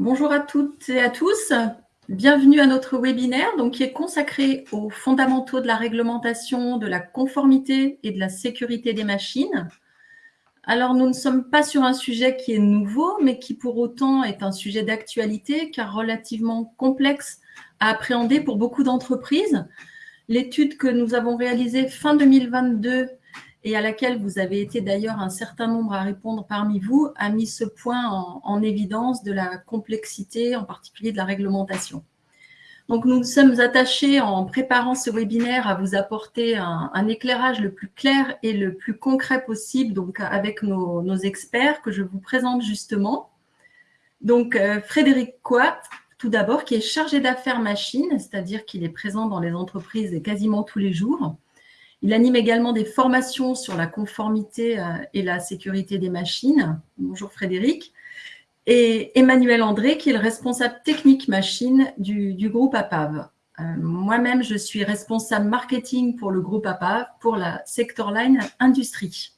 Bonjour à toutes et à tous. Bienvenue à notre webinaire qui est consacré aux fondamentaux de la réglementation, de la conformité et de la sécurité des machines. Alors, nous ne sommes pas sur un sujet qui est nouveau, mais qui pour autant est un sujet d'actualité, car relativement complexe à appréhender pour beaucoup d'entreprises. L'étude que nous avons réalisée fin 2022 et à laquelle vous avez été d'ailleurs un certain nombre à répondre parmi vous, a mis ce point en, évidence de la complexité, en particulier de la réglementation. Donc, nous sommes attachés en préparant ce webinaire à vous apporter un, éclairage le plus clair et le plus concret possible, avec nos, experts que je vous présente justement. Donc, euh, Frédéric Coat, tout d'abord, qui est chargé d'affaires machines, c'est-à-dire qu'il est présent dans les entreprises quasiment tous les jours. Il anime également des formations sur la conformité euh, et la sécurité des machines. Bonjour Frédéric. Et Emmanuel André, qui est le responsable technique machine du, groupe APAV. Euh, moi-même, je suis responsable marketing pour le groupe APAV, pour la sector line industrie.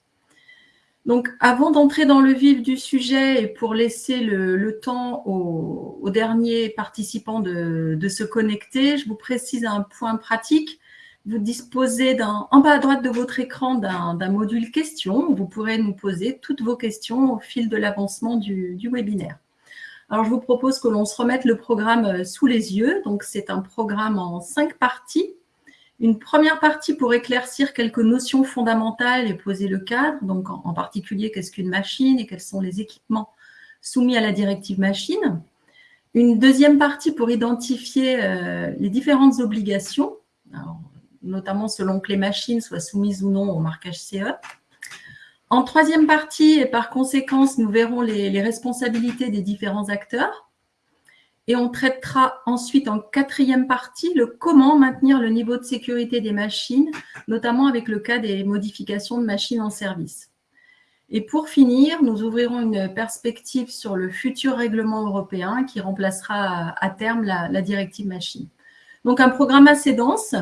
Donc, avant d'entrer dans le vif du sujet et pour laisser le, temps aux, derniers participants de, se connecter, je vous précise un point pratique vous disposez en bas à droite de votre écran d'un module questions. Vous pourrez nous poser toutes vos questions au fil de l'avancement du, webinaire. Alors, je vous propose que l'on se remette le programme euh, sous les yeux. Donc, c'est un programme en cinq parties. Une première partie pour éclaircir quelques notions fondamentales et poser le cadre. Donc, en, particulier, qu'est-ce qu'une machine et quels sont les équipements soumis à la directive machine. Une deuxième partie pour identifier euh, les différentes obligations. Notamment selon que les machines soient soumises ou non au marquage CE. En troisième partie, et par conséquence, nous verrons les, responsabilités des différents acteurs. Et on traitera ensuite en quatrième partie le comment maintenir le niveau de sécurité des machines, notamment avec le cas des modifications de machines en service. Et pour finir, nous ouvrirons une perspective sur le futur règlement européen qui remplacera à terme la, la directive machine. Donc un programme assez dense,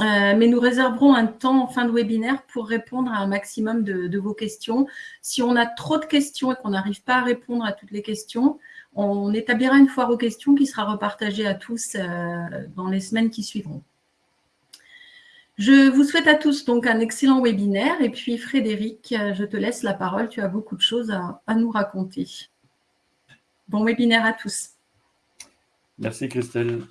euh, mais nous réserverons un temps en fin de webinaire pour répondre à un maximum de, vos questions. Si on a trop de questions et qu'on n'arrive pas à répondre à toutes les questions, on établira une foire aux questions qui sera repartagée à tous euh, dans les semaines qui suivront. Je vous souhaite à tous donc un excellent webinaire. Et puis Frédéric, je te laisse la parole. Tu as beaucoup de choses à nous raconter. Bon webinaire à tous. Merci Christelle.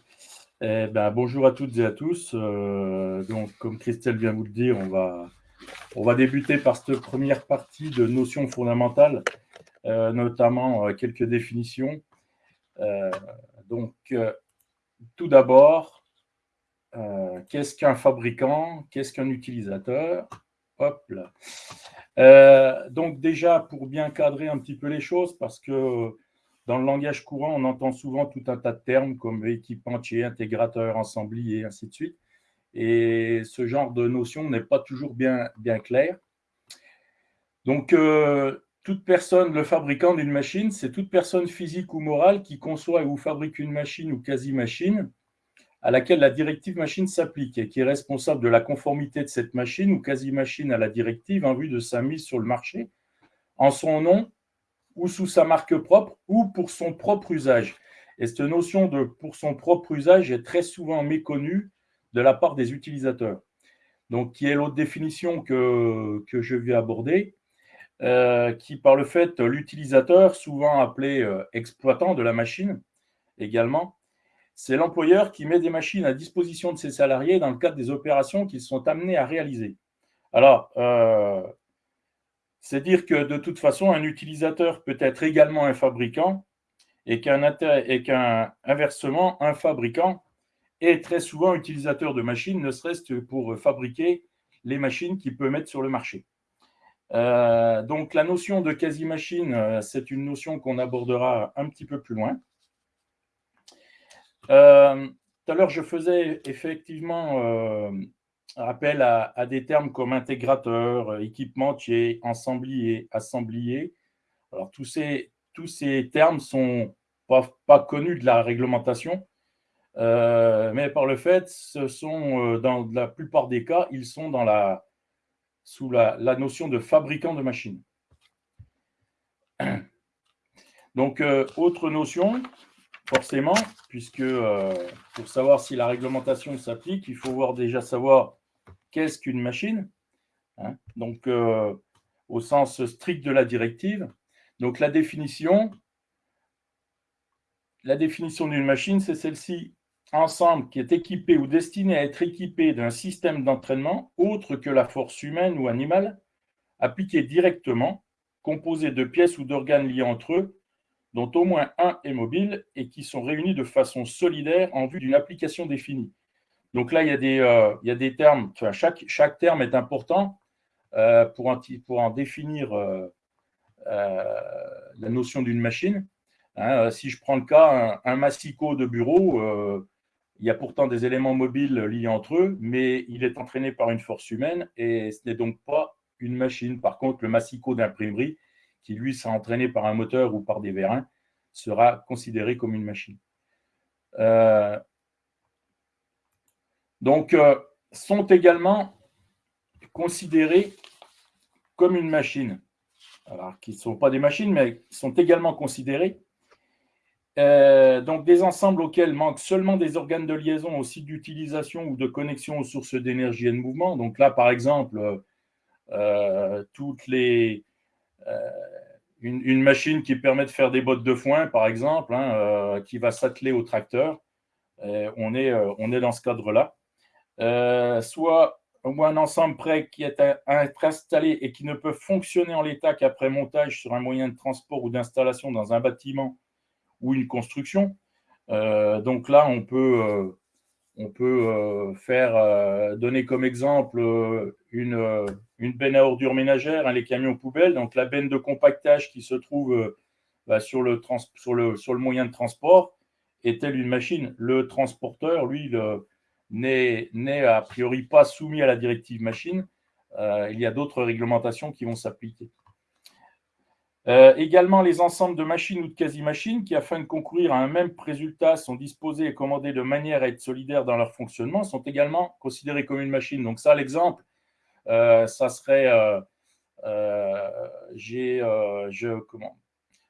Eh ben, bonjour à toutes et à tous. Euh, donc, comme Christelle vient vous le dire, on va, on va débuter par cette première partie de notions fondamentales, euh, notamment euh, quelques définitions. donc, tout d'abord, qu'est-ce qu'un fabricant? Qu'est-ce qu'un utilisateur? Hop là. donc déjà, pour bien cadrer un petit peu les choses, parce que dans le langage courant, on entend souvent tout un tas de termes comme équipementier, intégrateur, ensemblier, et ainsi de suite. Et ce genre de notion n'est pas toujours bien, bien clair. Donc, euh, toute personne, le fabricant d'une machine, c'est toute personne physique ou morale qui conçoit ou fabrique une machine ou quasi-machine à laquelle la directive machine s'applique et qui est responsable de la conformité de cette machine ou quasi-machine à la directive en vue de sa mise sur le marché en son nom ou sous sa marque propre ou pour son propre usage. Et cette notion de pour son propre usage est très souvent méconnue de la part des utilisateurs. Donc, qui est l'autre définition que, que je vais aborder, euh, qui par le fait, l'utilisateur, souvent appelé euh, exploitant de la machine également, c'est l'employeur qui met des machines à disposition de ses salariés dans le cadre des opérations qu'ils sont amenés à réaliser. Alors, euh, c'est dire que de toute façon, un utilisateur peut être également un fabricant et qu'un inversement, un fabricant est très souvent utilisateur de machines, ne serait-ce que pour fabriquer les machines qu'il peut mettre sur le marché. Euh, donc la notion de quasi-machine, euh, c'est une notion qu'on abordera un petit peu plus loin. Euh, tout à l'heure, je faisais effectivement rappel à, des termes comme intégrateur, euh, équipementier, ensemblier, assemblier. Alors, tous ces, tous ces termes sont pas, connus de la réglementation, euh, mais par le fait, ce sont, euh, dans la plupart des cas, ils sont dans la, sous la, la notion de fabricant de machines. Donc, autre notion, forcément, puisque pour savoir si la réglementation s'applique, il faut voir déjà savoir qu'est-ce qu'une machine. Hein? donc, au sens strict de la directive. Donc, la définition, la définition d'une machine, c'est celle-ci ensemble qui est équipé ou destiné à être équipé d'un système d'entraînement autre que la force humaine ou animale, appliqué directement, composé de pièces ou d'organes liés entre eux, dont au moins un est mobile et qui sont réunis de façon solidaire en vue d'une application définie. Donc là, il y a des, euh, il y a des termes, chaque, chaque terme est important euh, pour, pour en définir euh, la notion d'une machine. Hein, si je prends le cas, un, massicot de bureau, il y a pourtant des éléments mobiles liés entre eux, mais il est entraîné par une force humaine et ce n'est donc pas une machine. Par contre, le massicot d'imprimerie, qui lui sera entraîné par un moteur ou par des vérins, sera considéré comme une machine. Donc, euh, sont également considérés comme une machine. Alors, qui ne sont pas des machines, mais sont également considérés euh, donc des ensembles auxquels manquent seulement des organes de liaison aussi d'utilisation ou de connexion aux sources d'énergie et de mouvement. Donc là, par exemple, euh, toutes les, une, machine qui permet de faire des bottes de foin, par exemple, hein, qui va s'atteler au tracteur. on, est, on est dans ce cadre-là. Soit ou un ensemble prêt qui est installé et qui ne peut fonctionner en l'état qu'après montage sur un moyen de transport ou d'installation dans un bâtiment ou une construction. Euh, donc là, on peut, euh, on peut euh, faire, donner comme exemple une, une benne à ordures ménagères, hein, les camions poubelles. Donc la benne de compactage qui se trouve bah, sur, le sur, le, sur le moyen de transport est-elle une machine Le transporteur, lui, n'est a priori pas soumis à la directive machine. il y a d'autres réglementations qui vont s'appliquer. Euh, également, les ensembles de machines ou de quasi-machines qui, afin de concourir à un même résultat, sont disposés et commandés de manière à être solidaires dans leur fonctionnement, sont également considérés comme une machine. Donc ça, l'exemple, euh, ça serait, euh,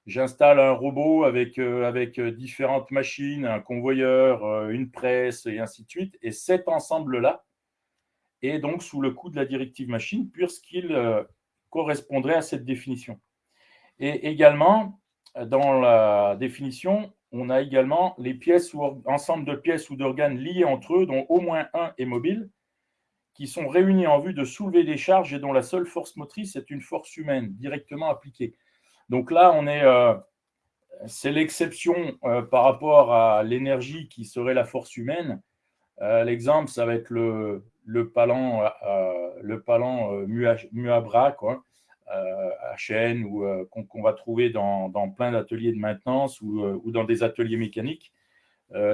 j'installe un robot avec, avec différentes machines, un convoyeur, une presse, et ainsi de suite. Et cet ensemble-là est donc sous le coup de la directive machine, puisqu'il correspondrait à cette définition. Et également, dans la définition, on a également les pièces ou ensemble de pièces ou d'organes liés entre eux, dont au moins un est mobile, qui sont réunis en vue de soulever des charges et dont la seule force motrice est une force humaine directement appliquée. Donc là, on est, euh, c'est l'exception euh, par rapport à l'énergie qui serait la force humaine. Euh, l'exemple, ça va être le, palan, le palan. Euh, à chaîne ou qu'on va trouver dans, plein d'ateliers de maintenance ou, euh, dans des ateliers mécaniques.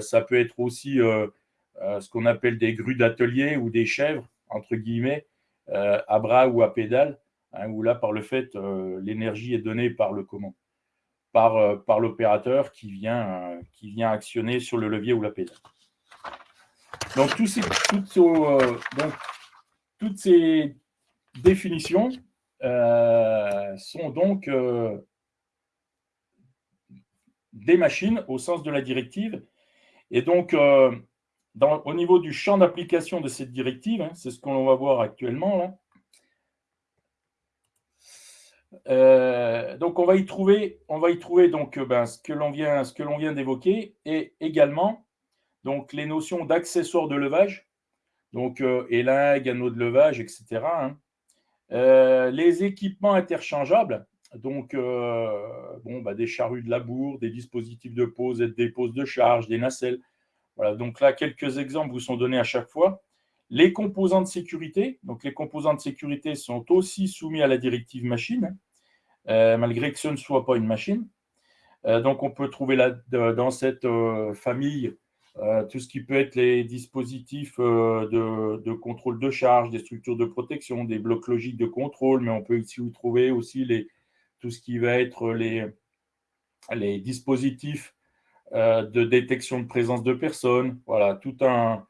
ça peut être aussi ce qu'on appelle des grues d'atelier ou des chèvres, entre guillemets, à bras ou à pédale, hein, où là, par le fait, l'énergie est donnée par le comment par, par l'opérateur qui, vient qui vient actionner sur le levier ou la pédale. Donc, ces, toutes, ces définitions euh, sont donc euh, des machines au sens de la directive. Et donc, euh, au niveau du champ d'application de cette directive, hein, c'est ce qu'on va voir actuellement. Donc, on va y trouver, on va y trouver donc ben, ce que l'on vient, ce que l'on vient d'évoquer, et également donc les notions d'accessoires de levage, donc élingue, anneau de levage, etc. Euh, les équipements interchangeables, donc euh, bon, bah, des charrues de labour, des dispositifs de pose et de dépose de charge, des nacelles. Voilà, donc là, quelques exemples vous sont donnés à chaque fois. Les composants de sécurité, donc les composants de sécurité sont aussi soumis à la directive machine, euh, malgré que ce ne soit pas une machine. donc on peut trouver là, dans cette famille euh, tout ce qui peut être les dispositifs euh, de, contrôle de charge, des structures de protection, des blocs logiques de contrôle, mais on peut ici trouver aussi tout ce qui va être les, les dispositifs euh, de détection de présence de personnes. Voilà, tout un.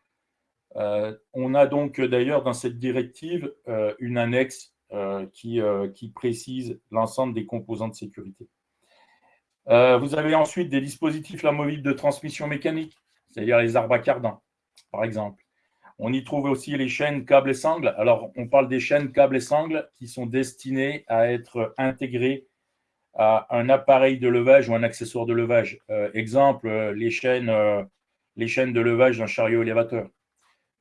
On a donc d'ailleurs dans cette directive une annexe qui, qui précise l'ensemble des composants de sécurité. vous avez ensuite des dispositifs amovibles de transmission mécanique, c'est-à-dire les arbres à par exemple. On y trouve aussi les chaînes câbles et sangles. Alors, on parle des chaînes câbles et sangles qui sont destinées à être intégrées à un appareil de levage ou un accessoire de levage. Euh, exemple, euh, les chaînes, euh, les chaînes de levage d'un chariot élévateur,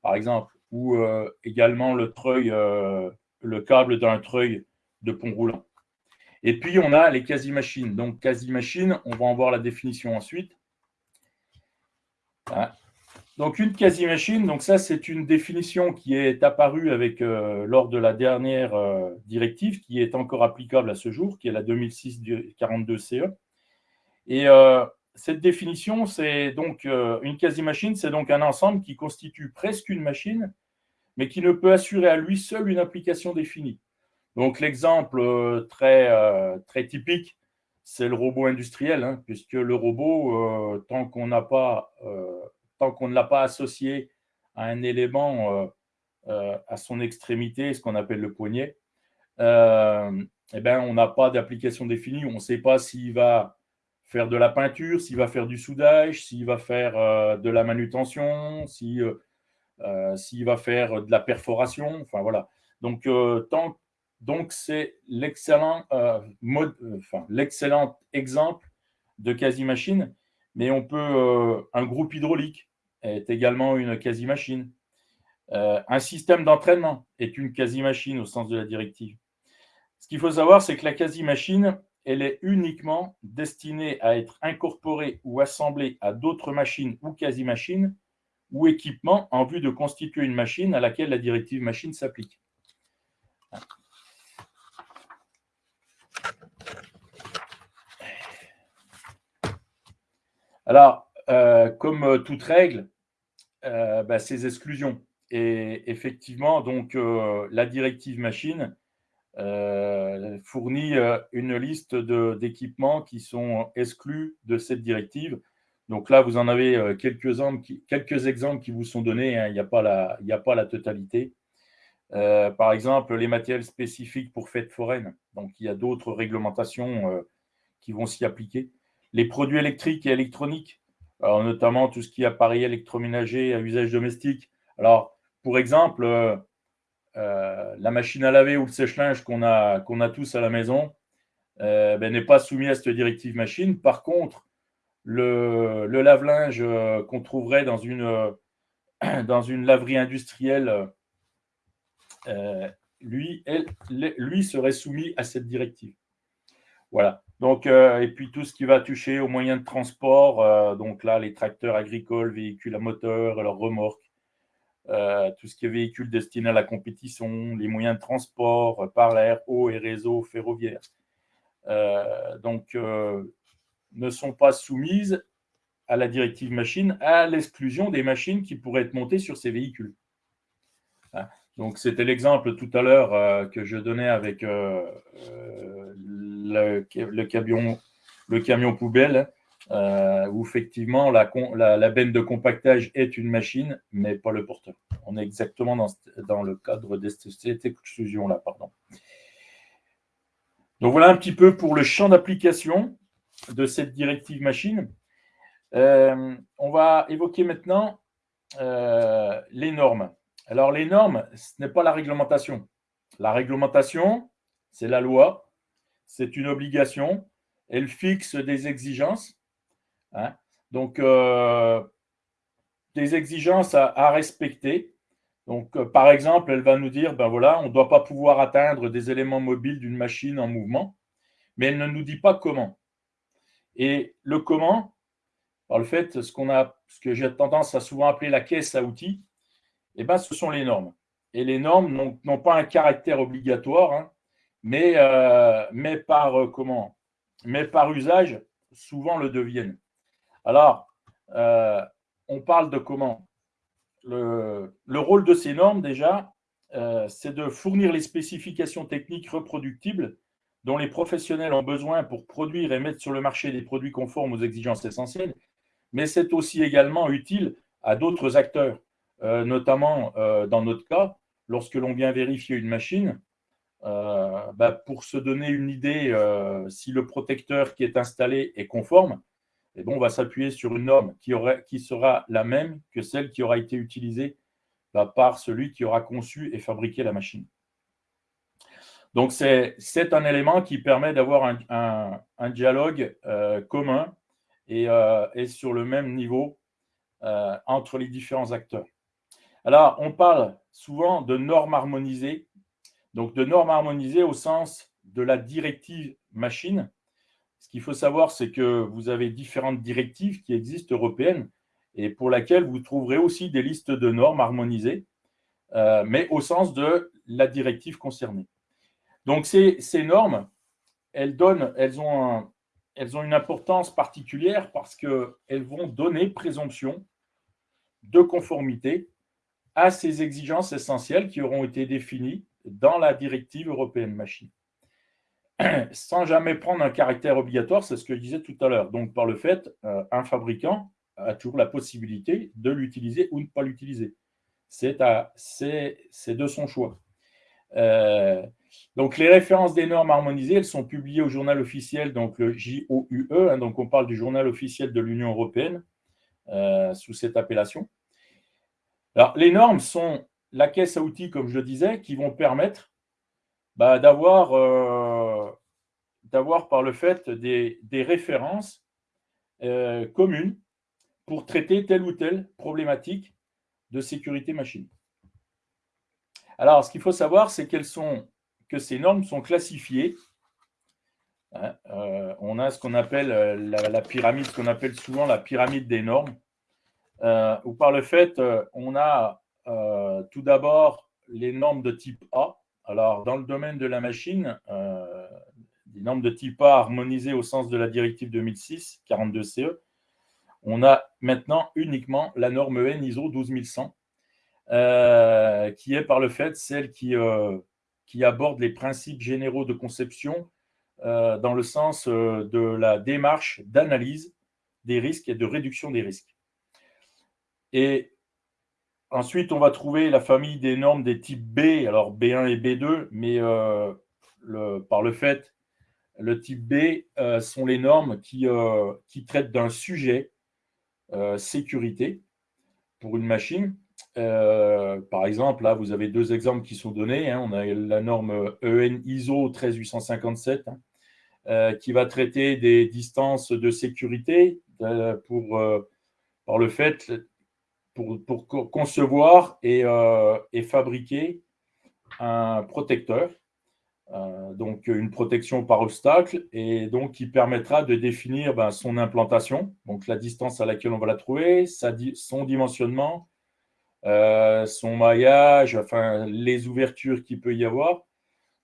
par exemple, ou également le treuil, le câble d'un treuil de pont roulant. Et puis, on a les quasi-machines. Donc, quasi-machines, on va en voir la définition ensuite. Donc, une quasi-machine, donc ça, c'est une définition qui est apparue avec, euh, lors de la dernière euh, directive, qui est encore applicable à ce jour, qui est la 2006-42-CE. Et euh, cette définition, c'est donc une quasi-machine, c'est donc un ensemble qui constitue presque une machine, mais qui ne peut assurer à lui seul une application définie. Donc, l'exemple très, très typique, c'est le robot industriel, hein, puisque le robot, tant qu'on ne l'a pas associé à un élément euh, euh, à son extrémité, ce qu'on appelle le poignet, euh, eh ben, on n'a pas d'application définie. On ne sait pas s'il va faire de la peinture, s'il va faire du soudage, s'il va faire de la manutention, s'il va faire de la perforation. Enfin, voilà. Donc, c'est l'excellent enfin, exemple de quasi-machine, mais on peut un groupe hydraulique est également une quasi-machine. Euh, un système d'entraînement est une quasi-machine au sens de la directive. Ce qu'il faut savoir, c'est que la quasi-machine, elle est uniquement destinée à être incorporée ou assemblée à d'autres machines ou quasi-machines ou équipements en vue de constituer une machine à laquelle la directive machine s'applique. Alors, euh, comme toute règle, euh, bah, ces exclusions. Et effectivement, euh, la directive machine fournit une liste d'équipements qui sont exclus de cette directive. Donc là, vous en avez quelques, quelques exemples qui vous sont donnés. Hein. il n'y a, pas la, a pas la totalité. par exemple, les matériels spécifiques pour fêtes foraines. Donc, il y a d'autres réglementations qui vont s'y appliquer. Les produits électriques et électroniques, alors, notamment tout ce qui est appareil électroménager à usage domestique. Alors, pour exemple, euh, euh, la machine à laver ou le sèche-linge qu'on a, tous à la maison euh, ben, n'est pas soumis à cette directive machine. Par contre, le, lave-linge qu'on trouverait dans une, laverie industrielle, lui, serait soumis à cette directive. Voilà. Euh, et puis tout ce qui va toucher aux moyens de transport, euh, donc là, les tracteurs agricoles, véhicules à moteur, leurs remorques, euh, tout ce qui est véhicules destinés à la compétition, les moyens de transport par l'air, eau et réseau ferroviaire. donc, ne sont pas soumises à la directive machine, à l'exclusion des machines qui pourraient être montées sur ces véhicules. Hein? Donc, c'était l'exemple tout à l'heure que je donnais avec le camion poubelle, euh, où effectivement la, benne de compactage est une machine, mais pas le porteur. On est exactement dans, dans le cadre de cette exclusion-là. Pardon. Donc voilà un petit peu pour le champ d'application de cette directive machine. Euh, on va évoquer maintenant euh, les normes. Alors les normes, ce n'est pas la réglementation. La réglementation, c'est la loi c'est une obligation. Elle fixe des exigences. Hein. Donc, euh, des exigences à, respecter. Donc, euh, par exemple, elle va nous dire, ben voilà, on ne doit pas pouvoir atteindre des éléments mobiles d'une machine en mouvement, mais elle ne nous dit pas comment. Et le comment, par le fait, ce, qu'on a, ce que j'ai tendance à souvent appeler la caisse à outils, eh ben, ce sont les normes. Et les normes n'ont pas un caractère obligatoire, hein mais, euh, mais, par, comment mais par usage, souvent le deviennent. Alors, euh, on parle de comment le, le, rôle de ces normes, déjà, c'est de fournir les spécifications techniques reproductibles dont les professionnels ont besoin pour produire et mettre sur le marché des produits conformes aux exigences essentielles, mais c'est aussi également utile à d'autres acteurs, notamment dans notre cas, lorsque l'on vient vérifier une machine, bah, pour se donner une idée si le protecteur qui est installé est conforme, on va s'appuyer sur une norme qui, qui sera la même que celle qui aura été utilisée bah, par celui qui aura conçu et fabriqué la machine. Donc, c'est un élément qui permet d'avoir un, dialogue euh, commun euh, et, sur le même niveau euh, entre les différents acteurs. Alors, on parle souvent de normes harmonisées, donc de normes harmonisées au sens de la directive machine. Ce qu'il faut savoir, c'est que vous avez différentes directives qui existent européennes et pour lesquelles vous trouverez aussi des listes de normes harmonisées, mais au sens de la directive concernée. Donc, ces, normes, elles, donnent, elles, ont elles ont une importance particulière parce qu'elles vont donner présomption de conformité à ces exigences essentielles qui auront été définies dans la directive européenne machine. Sans jamais prendre un caractère obligatoire, c'est ce que je disais tout à l'heure. Donc, par le fait, euh, un fabricant a toujours la possibilité de l'utiliser ou de ne pas l'utiliser. C'est de son choix. Euh, donc, les références des normes harmonisées, elles sont publiées au journal officiel, donc le JOUE, hein, donc on parle du journal officiel de l'Union européenne, euh, sous cette appellation. Alors, les normes sont la caisse à outils, comme je le disais, qui vont permettre bah, euh, d'avoir par le fait des, références euh, communes pour traiter telle ou telle problématique de sécurité machine. Alors, ce qu'il faut savoir, c'est qu'elles que ces normes sont classifiées. Hein, euh, on a ce qu'on appelle euh, la, pyramide, ce qu'on appelle souvent la pyramide des normes, euh, où par le fait, on a tout d'abord les normes de type A. Alors, dans le domaine de la machine, les normes de type A harmonisées au sens de la directive 2006, 42CE, on a maintenant uniquement la norme EN ISO 12100, qui est par le fait celle qui qui aborde les principes généraux de conception euh, dans le sens euh, de la démarche d'analyse des risques et de réduction des risques. Et ensuite, on va trouver la famille des normes des types B, alors B1 et B2, mais euh, par le fait, le type B sont les normes qui, qui traitent d'un sujet sécurité pour une machine euh, par exemple, là, vous avez deux exemples qui sont donnés. Hein. On a la norme EN ISO 13857 hein, euh, qui va traiter des distances de sécurité euh, pour, par le fait pour, concevoir et, fabriquer un protecteur, donc une protection par obstacle, et donc qui permettra de définir ben, son implantation, donc la distance à laquelle on va la trouver, son dimensionnement, euh, son maillage, enfin les ouvertures qu'il peut y avoir.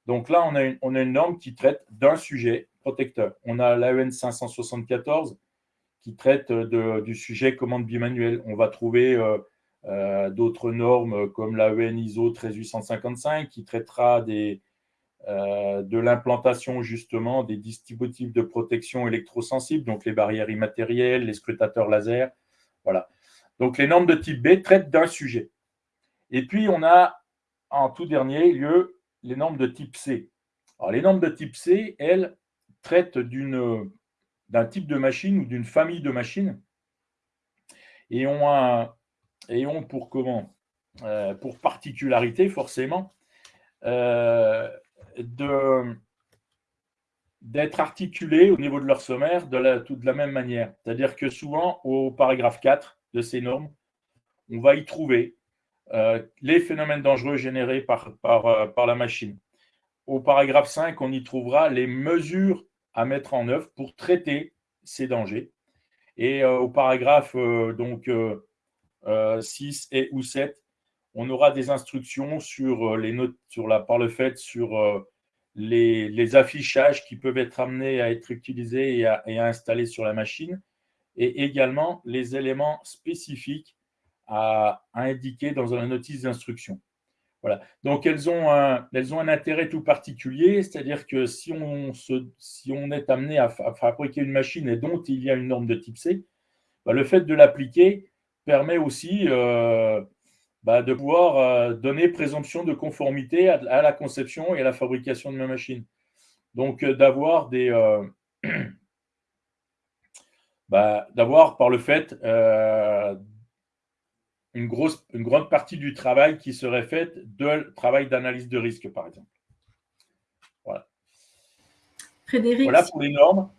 Donc là, on a une, on a une norme qui traite d'un sujet protecteur. On a l'AEN 574 qui traite de, du sujet commande bimanuelle. On va trouver euh, euh, d'autres normes comme l'AEN ISO 13855 qui traitera des, de l'implantation justement des dispositifs de protection électrosensibles, donc les barrières immatérielles, les scrutateurs laser. Voilà. Donc, les normes de type B traitent d'un sujet. Et puis, on a en tout dernier lieu les normes de type C. Alors, les normes de type C, elles, traitent d'un type de machine ou d'une famille de machines et ont, ont pour comment euh, Pour particularité, forcément, euh, d'être articulées au niveau de leur sommaire de la, de la même manière. C'est-à-dire que souvent, au paragraphe 4, de ces normes, on va y trouver euh, les phénomènes dangereux générés par, euh, par, la machine. Au paragraphe 5, on y trouvera les mesures à mettre en œuvre pour traiter ces dangers. Et euh, au paragraphe donc, 6 et ou 7, on aura des instructions sur, les notes, sur la, par le fait sur les, affichages qui peuvent être amenés à être utilisés et à, installer sur la machine et également les éléments spécifiques à, indiquer dans la notice d'instruction. Voilà. Donc, elles ont, un, intérêt tout particulier, c'est-à-dire que si on, se, si on est amené à, fabriquer une machine et dont il y a une norme de type C, bah, le fait de l'appliquer permet aussi euh, bah, de pouvoir donner présomption de conformité à, la conception et à la fabrication de ma machine. Donc, d'avoir des... Bah, d'avoir par le fait une, grosse, une grande partie du travail qui serait faite de travail d'analyse de risque, par exemple. Voilà. Frédéric, voilà pour les normes.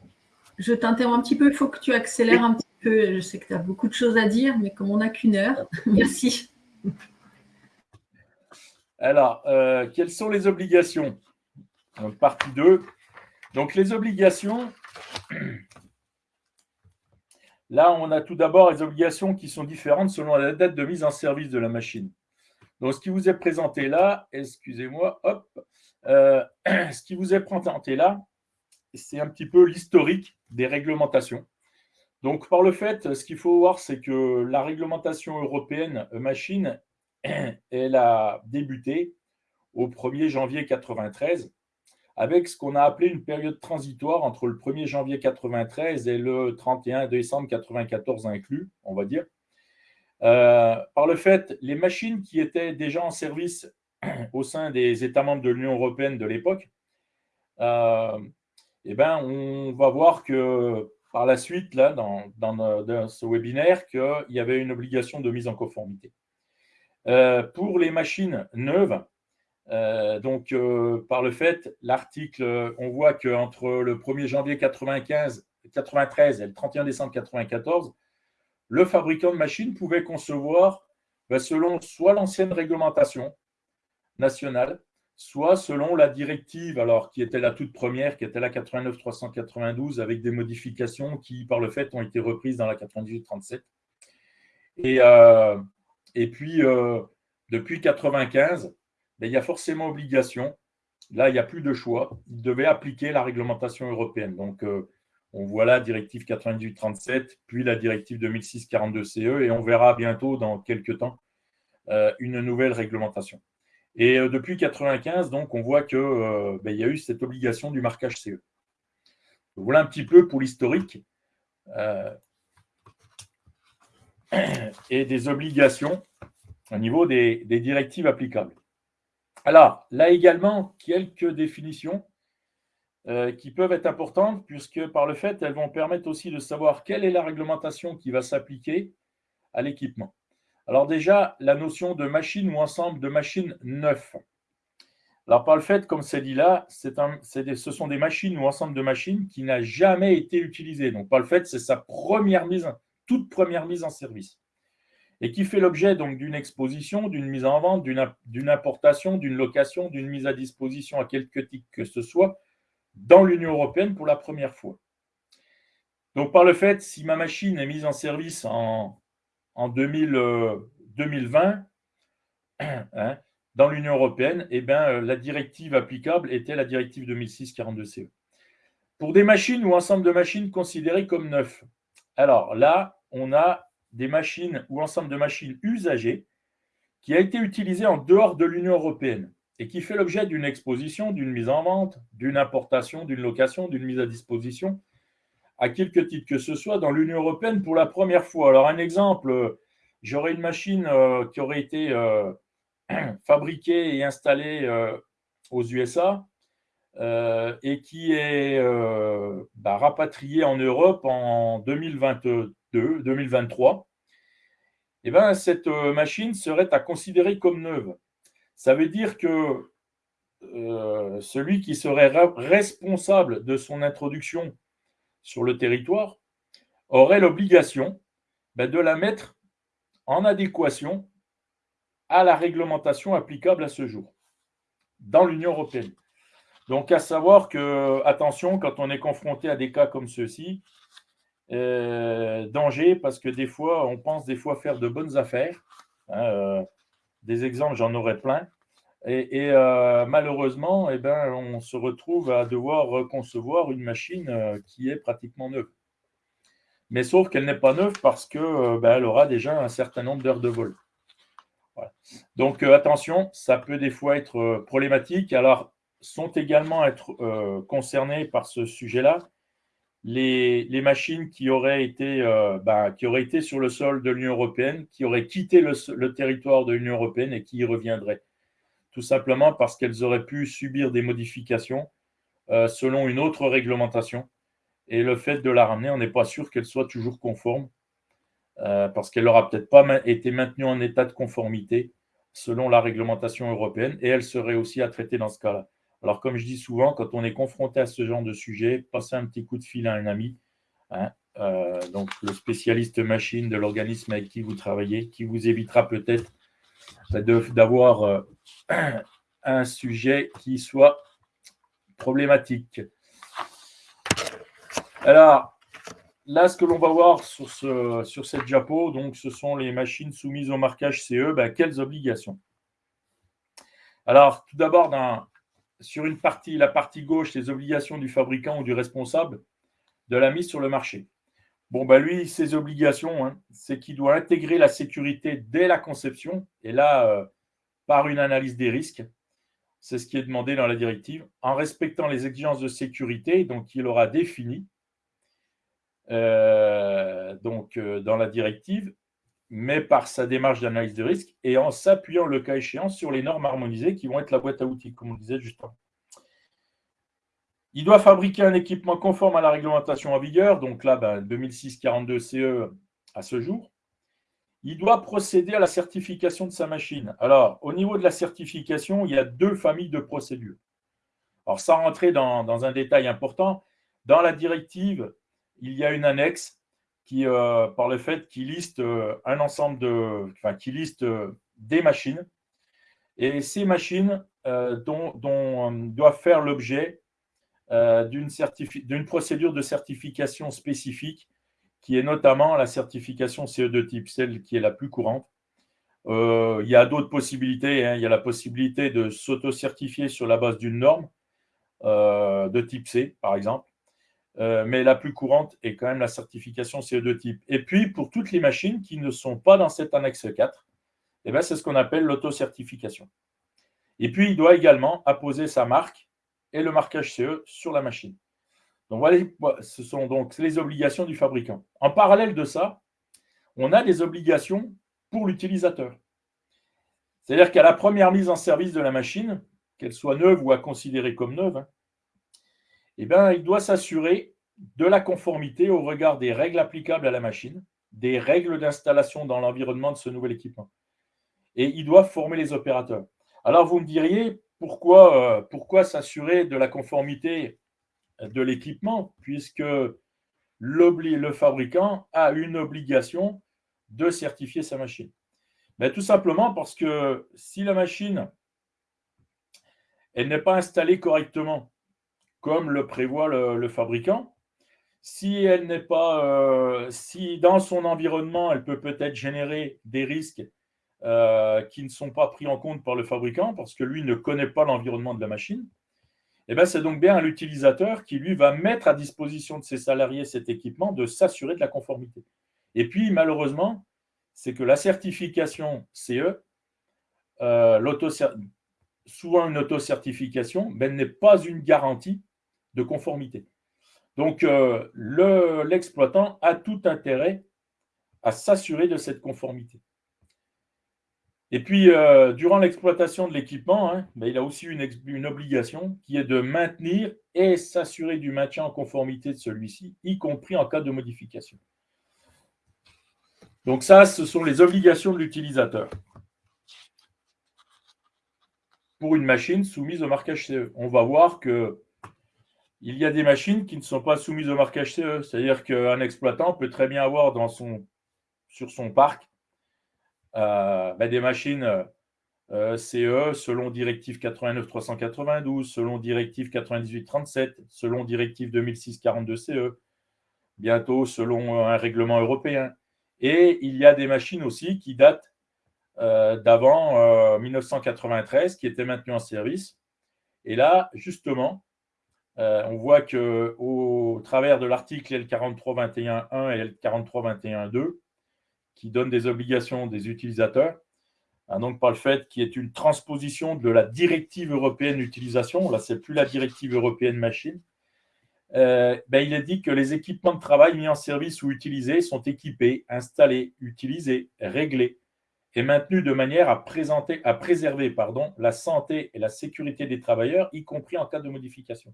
Je t'interromps un petit peu, il faut que tu accélères un petit peu. Je sais que tu as beaucoup de choses à dire, mais comme on n'a qu'une heure, merci. Alors, euh, quelles sont les obligations? Donc, partie 2. Donc, les obligations, Là, on a tout d'abord les obligations qui sont différentes selon la date de mise en service de la machine. Donc, ce qui vous est présenté là, excusez-moi, hop, euh, ce qui vous est présenté là, c'est un petit peu l'historique des réglementations. Donc, par le fait, ce qu'il faut voir, c'est que la réglementation européenne machine, elle a débuté au 1er janvier 1993 avec ce qu'on a appelé une période transitoire entre le 1er janvier 1993 et le 31 décembre 1994 inclus, on va dire. Euh, par le fait, les machines qui étaient déjà en service au sein des États membres de l'Union européenne de l'époque, euh, eh ben, on va voir que par la suite, là, dans, ce webinaire, qu'il y avait une obligation de mise en conformité. Euh, pour les machines neuves, euh, donc, euh, par le fait, l'article, on voit qu'entre le 1er janvier 95, 93 et le 31 décembre 94, le fabricant de machines pouvait concevoir ben, selon soit l'ancienne réglementation nationale, soit selon la directive, alors qui était la toute première, qui était la 89-392, avec des modifications qui, par le fait, ont été reprises dans la 98-37. Et, euh, et puis, depuis 95, il y a forcément obligation. Là, il n'y a plus de choix. Il devait appliquer la réglementation européenne. Donc, euh, on voit la directive 98-37, puis la directive 2006-42-CE, et on verra bientôt, dans quelques temps, euh, une nouvelle réglementation. Et euh, depuis 95, donc, on voit qu'il ben, y a eu cette obligation du marquage CE. Voilà un petit peu pour l'historique et des obligations au niveau des directives applicables. Alors, là également, quelques définitions euh, qui peuvent être importantes, puisque par le fait, elles vont permettre aussi de savoir quelle est la réglementation qui va s'appliquer à l'équipement. Alors déjà, la notion de machine ou ensemble de machines neufs. Alors par le fait, comme c'est dit là, ce sont des machines ou ensemble de machines qui n'a jamais été utilisé. Donc par le fait, c'est sa première mise, toute première mise en service et qui fait l'objet donc d'une exposition, d'une mise en vente, d'une importation, d'une location, d'une mise à disposition à quelque titre que ce soit dans l'Union européenne pour la première fois. Donc par le fait, si ma machine est mise en service en, en 2020 hein, dans l'Union européenne, eh bien, euh, la directive applicable était la directive 2006-42-CE. Pour des machines ou ensemble de machines considérées comme neufs, alors là, on a des machines ou ensemble de machines usagées qui a été utilisé en dehors de l'Union européenne et qui fait l'objet d'une exposition, d'une mise en vente, d'une importation, d'une location, d'une mise à disposition, à quelque titre que ce soit dans l'Union européenne pour la première fois. Alors un exemple, j'aurais une machine euh, qui aurait été euh, fabriquée et installée euh, aux USA et qui est bah, rapatriée en Europe en 2022 2023, eh ben, cette euh, machine serait à considérer comme neuve. Ça veut dire que euh, celui qui serait responsable de son introduction sur le territoire aurait l'obligation ben, de la mettre en adéquation à la réglementation applicable à ce jour dans l'Union européenne. Donc, à savoir que, attention, quand on est confronté à des cas comme ceux-ci, euh, danger parce que des fois, on pense des fois faire de bonnes affaires. Hein, euh, des exemples, j'en aurais plein. Et, euh, malheureusement, eh ben, on se retrouve à devoir concevoir une machine qui est pratiquement neuve. Mais sauf qu'elle n'est pas neuve parce qu'elle ben, aura déjà un certain nombre d'heures de vol. Donc attention, ça peut des fois être problématique. Alors, sont également être concernés par ce sujet-là les, machines qui auraient, été, euh, bah, qui auraient été sur le sol de l'Union européenne, qui auraient quitté le, territoire de l'Union européenne et qui y reviendraient. Tout simplement parce qu'elles auraient pu subir des modifications euh, selon une autre réglementation. Et le fait de la ramener, on n'est pas sûr qu'elle soit toujours conforme, euh, parce qu'elle n'aura peut-être pas été maintenue en état de conformité selon la réglementation européenne, et elle serait aussi à traiter dans ce cas-là. Alors, comme je dis souvent, quand on est confronté à ce genre de sujet, passez un petit coup de fil à un ami, hein, euh, donc le spécialiste machine de l'organisme avec qui vous travaillez, qui vous évitera peut-être d'avoir un sujet qui soit problématique. Alors, là, ce que l'on va voir sur, ce, sur cette diapo, donc, ce sont les machines soumises au marquage CE. Ben, quelles obligations? Alors, tout d'abord, sur une partie, la partie gauche, les obligations du fabricant ou du responsable de la mise sur le marché. Bon, ben lui, ses obligations, hein, c'est qu'il doit intégrer la sécurité dès la conception, et là, euh, par une analyse des risques. C'est ce qui est demandé dans la directive, en respectant les exigences de sécurité, donc il aura défini euh, donc, euh, dans la directive, mais par sa démarche d'analyse de risque et en s'appuyant le cas échéant sur les normes harmonisées qui vont être la boîte à outils, comme on disait justement. Il doit fabriquer un équipement conforme à la réglementation en vigueur, donc là, ben, 2006-42 CE à ce jour. Il doit procéder à la certification de sa machine. Alors, au niveau de la certification, il y a deux familles de procédures. Alors, sans rentrer dans un détail important, dans la directive, il y a une annexe qui, euh, par le fait qu'il liste euh, un ensemble de, qui liste euh, des machines, et ces machines dont, doivent faire l'objet d'une procédure de certification spécifique, qui est notamment la certification CE2 type, celle qui est la plus courante. il y a d'autres possibilités. Hein. Il y a la possibilité de s'auto-certifier sur la base d'une norme de type C, par exemple. Euh, mais la plus courante est quand même la certification CE2 type. Et puis, pour toutes les machines qui ne sont pas dans cette annexe 4, eh ben, c'est ce qu'on appelle l'auto-certification. Et puis, il doit également apposer sa marque et le marquage CE sur la machine. Donc, ce sont donc les obligations du fabricant. En parallèle de ça, on a des obligations pour l'utilisateur. C'est-à-dire qu'à la première mise en service de la machine, qu'elle soit neuve ou à considérer comme neuve, hein, eh bien, il doit s'assurer de la conformité au regard des règles applicables à la machine, des règles d'installation dans l'environnement de ce nouvel équipement. Et il doit former les opérateurs. Alors, vous me diriez, pourquoi, euh, pourquoi s'assurer de la conformité de l'équipement, puisque le fabricant a une obligation de certifier sa machine Mais Tout simplement parce que si la machine elle n'est pas installée correctement, comme le prévoit le, fabricant. Si elle n'est pas, euh, si dans son environnement, elle peut peut-être générer des risques euh, qui ne sont pas pris en compte par le fabricant parce que lui ne connaît pas l'environnement de la machine, eh bien c'est donc bien l'utilisateur qui, lui, va mettre à disposition de ses salariés cet équipement de s'assurer de la conformité. Et puis, malheureusement, c'est que la certification CE, euh, souvent une auto-certification, ben, n'est pas une garantie de conformité. Donc, euh, l'exploitant a tout intérêt à s'assurer de cette conformité. Et puis, euh, durant l'exploitation de l'équipement, hein, ben, il a aussi une, une, obligation qui est de maintenir et s'assurer du maintien en conformité de celui-ci, y compris en cas de modification. Donc ça, ce sont les obligations de l'utilisateur pour une machine soumise au marquage CE. On va voir que il y a des machines qui ne sont pas soumises au marquage CE. C'est-à-dire qu'un exploitant peut très bien avoir dans son, sur son parc euh, ben, des machines euh, CE selon directive 89-392, selon directive 98-37, selon directive 2006-42 CE, bientôt selon un règlement européen. Et il y a des machines aussi qui datent euh, d'avant 1993, qui étaient maintenues en service. Et là, justement, euh, on voit qu'au travers de l'article L4321.1 et L4321.2, qui donnent des obligations des utilisateurs, hein, donc par le fait qu'il y ait une transposition de la directive européenne d'utilisation, là c'est plus la directive européenne machine, euh, ben, il est dit que les équipements de travail mis en service ou utilisés sont équipés, installés, utilisés, réglés et maintenus de manière à, présenter, à préserver pardon, la santé et la sécurité des travailleurs, y compris en cas de modification.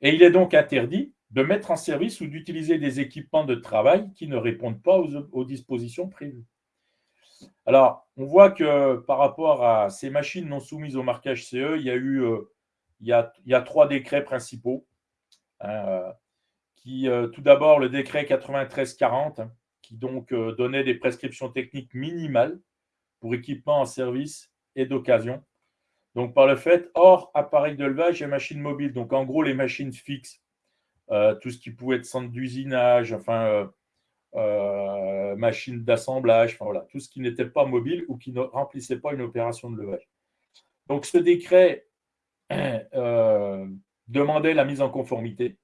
Et il est donc interdit de mettre en service ou d'utiliser des équipements de travail qui ne répondent pas aux, dispositions prévues. Alors, on voit que par rapport à ces machines non soumises au marquage CE, il y a eu euh, il, y a, il y a trois décrets principaux. Hein, euh, qui, euh, tout d'abord, le décret 9340, qui donc donnait des prescriptions techniques minimales pour équipements en service et d'occasion. Donc, par le fait, hors appareil de levage et machines mobiles. Donc, en gros, les machines fixes, tout ce qui pouvait être centre d'usinage, enfin, euh, euh, machines d'assemblage, enfin, voilà, tout ce qui n'était pas mobile ou qui ne remplissait pas une opération de levage. Donc, ce décret demandait la mise en conformité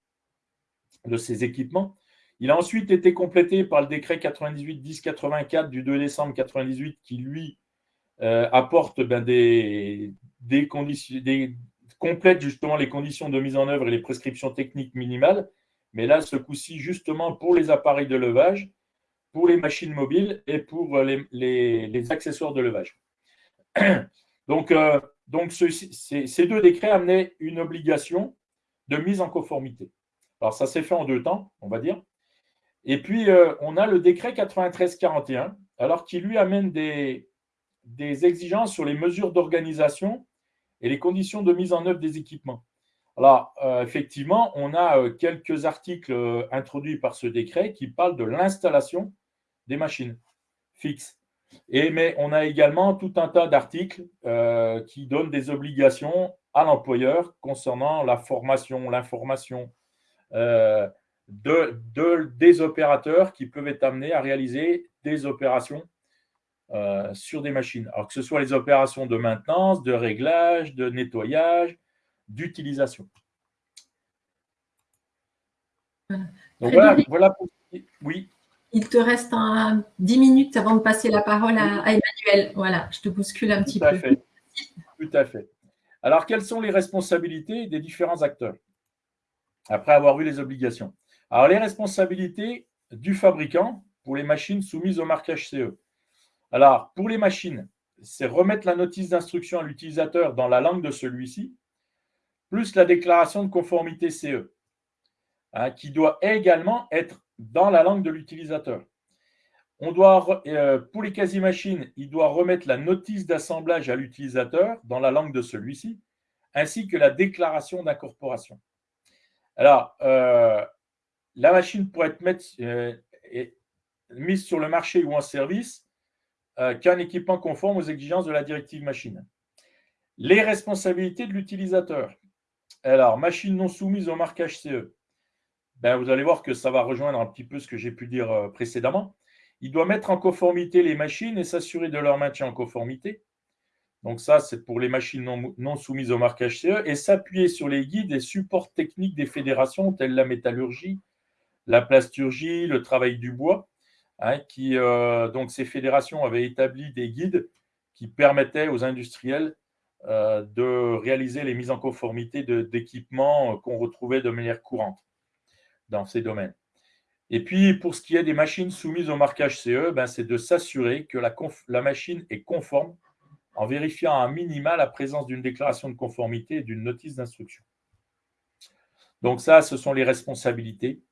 de ces équipements. Il a ensuite été complété par le décret 98-1084 du 2 décembre 98 qui, lui, apporte ben, des, des conditions, des, complète justement les conditions de mise en œuvre et les prescriptions techniques minimales. Mais là, ce coup-ci, justement, pour les appareils de levage, pour les machines mobiles et pour les, les, accessoires de levage. Donc, euh, ces deux décrets amenaient une obligation de mise en conformité. Alors, ça s'est fait en deux temps, on va dire. Et puis, euh, on a le décret 93-41, alors qui lui amène des exigences sur les mesures d'organisation et les conditions de mise en œuvre des équipements. Alors, euh, effectivement, on a euh, quelques articles euh, introduits par ce décret qui parlent de l'installation des machines fixes. Et, mais on a également tout un tas d'articles qui donnent des obligations à l'employeur concernant la formation, l'information de, des opérateurs qui peuvent être amenés à réaliser des opérations euh, sur des machines. Alors que ce soit les opérations de maintenance, de réglage, de nettoyage, d'utilisation. Donc voilà, Oui. Il te reste un, 10 minutes avant de passer la parole à, Emmanuel. Voilà, je te bouscule un petit peu. Fait. Tout à fait. Alors, quelles sont les responsabilités des différents acteurs après avoir eu les obligations? Alors, les responsabilités du fabricant pour les machines soumises au marquage CE. Alors, pour les machines, c'est remettre la notice d'instruction à l'utilisateur dans la langue de celui-ci, plus la déclaration de conformité CE, hein, qui doit également être dans la langue de l'utilisateur. On doit, euh, pour les quasi-machines, il doit remettre la notice d'assemblage à l'utilisateur dans la langue de celui-ci, ainsi que la déclaration d'incorporation. Alors, euh, la machine pourrait être euh, mise sur le marché ou en service euh, qu'un équipement conforme aux exigences de la directive machine. Les responsabilités de l'utilisateur. Alors, machine non soumise au marquage CE. Ben, vous allez voir que ça va rejoindre un petit peu ce que j'ai pu dire euh, précédemment. Il doit mettre en conformité les machines et s'assurer de leur maintien en conformité. Donc ça, c'est pour les machines non, soumises au marquage CE et s'appuyer sur les guides et supports techniques des fédérations telles la métallurgie, la plasturgie, le travail du bois, Hein, euh, donc ces fédérations avaient établi des guides qui permettaient aux industriels euh, de réaliser les mises en conformité d'équipements euh, qu'on retrouvait de manière courante dans ces domaines. Et puis, pour ce qui est des machines soumises au marquage CE, ben, c'est de s'assurer que la, la, machine est conforme en vérifiant à minima la présence d'une déclaration de conformité et d'une notice d'instruction. Donc ça, ce sont les responsabilités.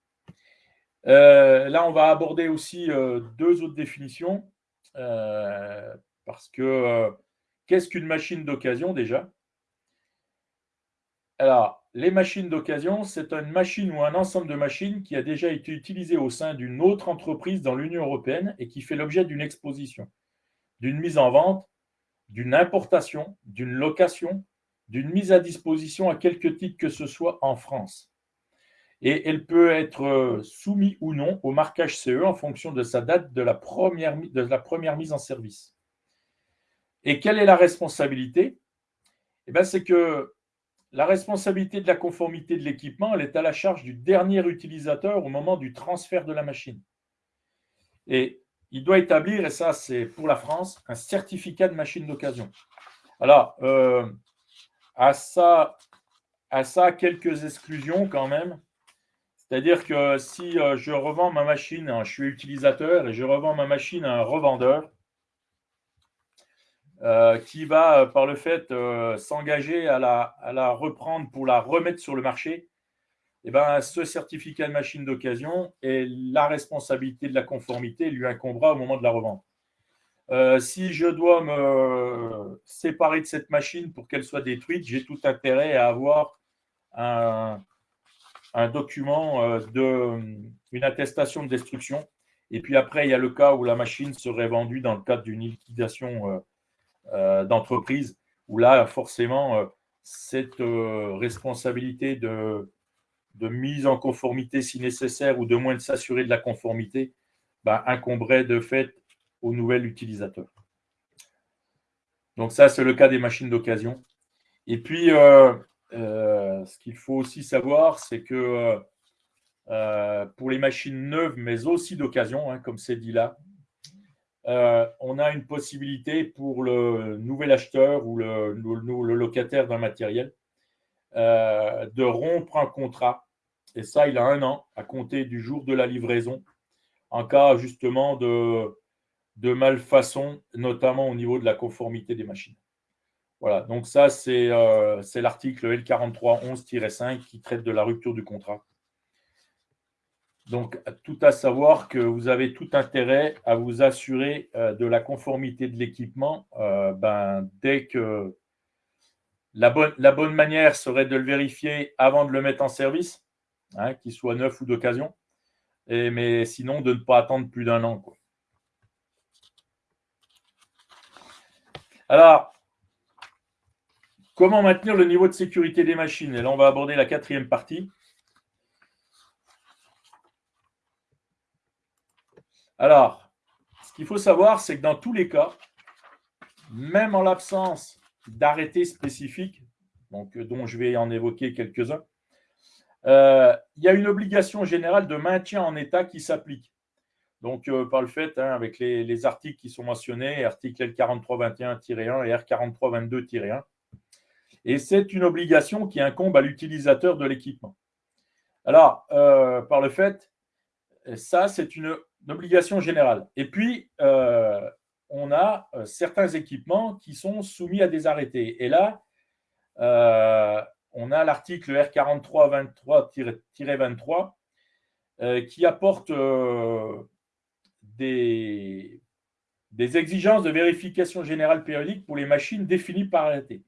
Euh, là, on va aborder aussi euh, deux autres définitions. Euh, parce que qu'est-ce qu'une machine d'occasion déjà? Alors, les machines d'occasion, c'est une machine ou un ensemble de machines qui a déjà été utilisé au sein d'une autre entreprise dans l'Union européenne et qui fait l'objet d'une exposition, d'une mise en vente, d'une importation, d'une location, d'une mise à disposition à quelque titre que ce soit en France et elle peut être euh, soumise ou non au marquage CE en fonction de sa date de la première, de la première mise en service. Et quelle est la responsabilité? Eh C'est que la responsabilité de la conformité de l'équipement, elle est à la charge du dernier utilisateur au moment du transfert de la machine. Et il doit établir, et ça c'est pour la France, un certificat de machine d'occasion. Alors, euh, à, ça, à ça, quelques exclusions quand même. C'est-à-dire que si je revends ma machine, hein, je suis utilisateur et je revends ma machine à un revendeur, euh, qui va, euh, par le fait, euh, s'engager à la, reprendre pour la remettre sur le marché, eh ben, ce certificat de machine d'occasion et la responsabilité de la conformité lui incombera au moment de la revente. si je dois me séparer de cette machine pour qu'elle soit détruite, j'ai tout intérêt à avoir un, un document, de, une attestation de destruction. Et puis après, il y a le cas où la machine serait vendue dans le cadre d'une liquidation euh, d'entreprise, où là, forcément, euh, cette euh, responsabilité de, de, mise en conformité si nécessaire ou de moins de s'assurer de la conformité bah, incomberait de fait au nouvel utilisateur. Donc ça, c'est le cas des machines d'occasion. Et puis, ce qu'il faut aussi savoir, c'est que pour les machines neuves, mais aussi d'occasion, hein, comme c'est dit là, euh, on a une possibilité pour le nouvel acheteur ou le, locataire d'un matériel euh, de rompre un contrat. Et ça, il a un an à compter du jour de la livraison, en cas justement de malfaçon, notamment au niveau de la conformité des machines. Voilà, donc ça, c'est euh, l'article L4311-5 qui traite de la rupture du contrat. Donc, tout à savoir que vous avez tout intérêt à vous assurer euh, de la conformité de l'équipement euh, ben, dès que la bonne, la bonne, manière serait de le vérifier avant de le mettre en service, hein, qu'il soit neuf ou d'occasion, mais sinon de ne pas attendre plus d'un an. Alors, comment maintenir le niveau de sécurité des machines? Et là, on va aborder la quatrième partie. Alors, ce qu'il faut savoir, c'est que dans tous les cas, même en l'absence d'arrêtés spécifiques, euh, dont je vais en évoquer quelques-uns, euh, il y a une obligation générale de maintien en état qui s'applique. Donc, euh, par le fait, hein, avec les, articles qui sont mentionnés, article L4321-1 et R4322-1. Et c'est une obligation qui incombe à l'utilisateur de l'équipement. Alors, par le fait, ça, c'est une obligation générale. Et puis, euh, on a euh, certains équipements qui sont soumis à des arrêtés. Et là, euh, on a l'article R4323-23 qui apporte des, des, exigences de vérification générale périodique pour les machines définies par arrêté,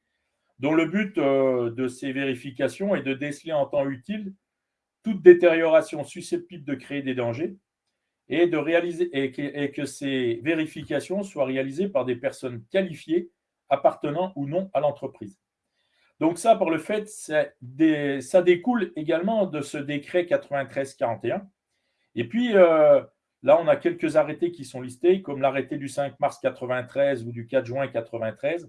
dont le but de ces vérifications est de déceler en temps utile toute détérioration susceptible de créer des dangers et, de réaliser, et que, ces vérifications soient réalisées par des personnes qualifiées appartenant ou non à l'entreprise. Donc ça, par le fait, ça découle également de ce décret 93-41. Et puis, euh, là, on a quelques arrêtés qui sont listés, comme l'arrêté du 5 mars 93 ou du 4 juin 93,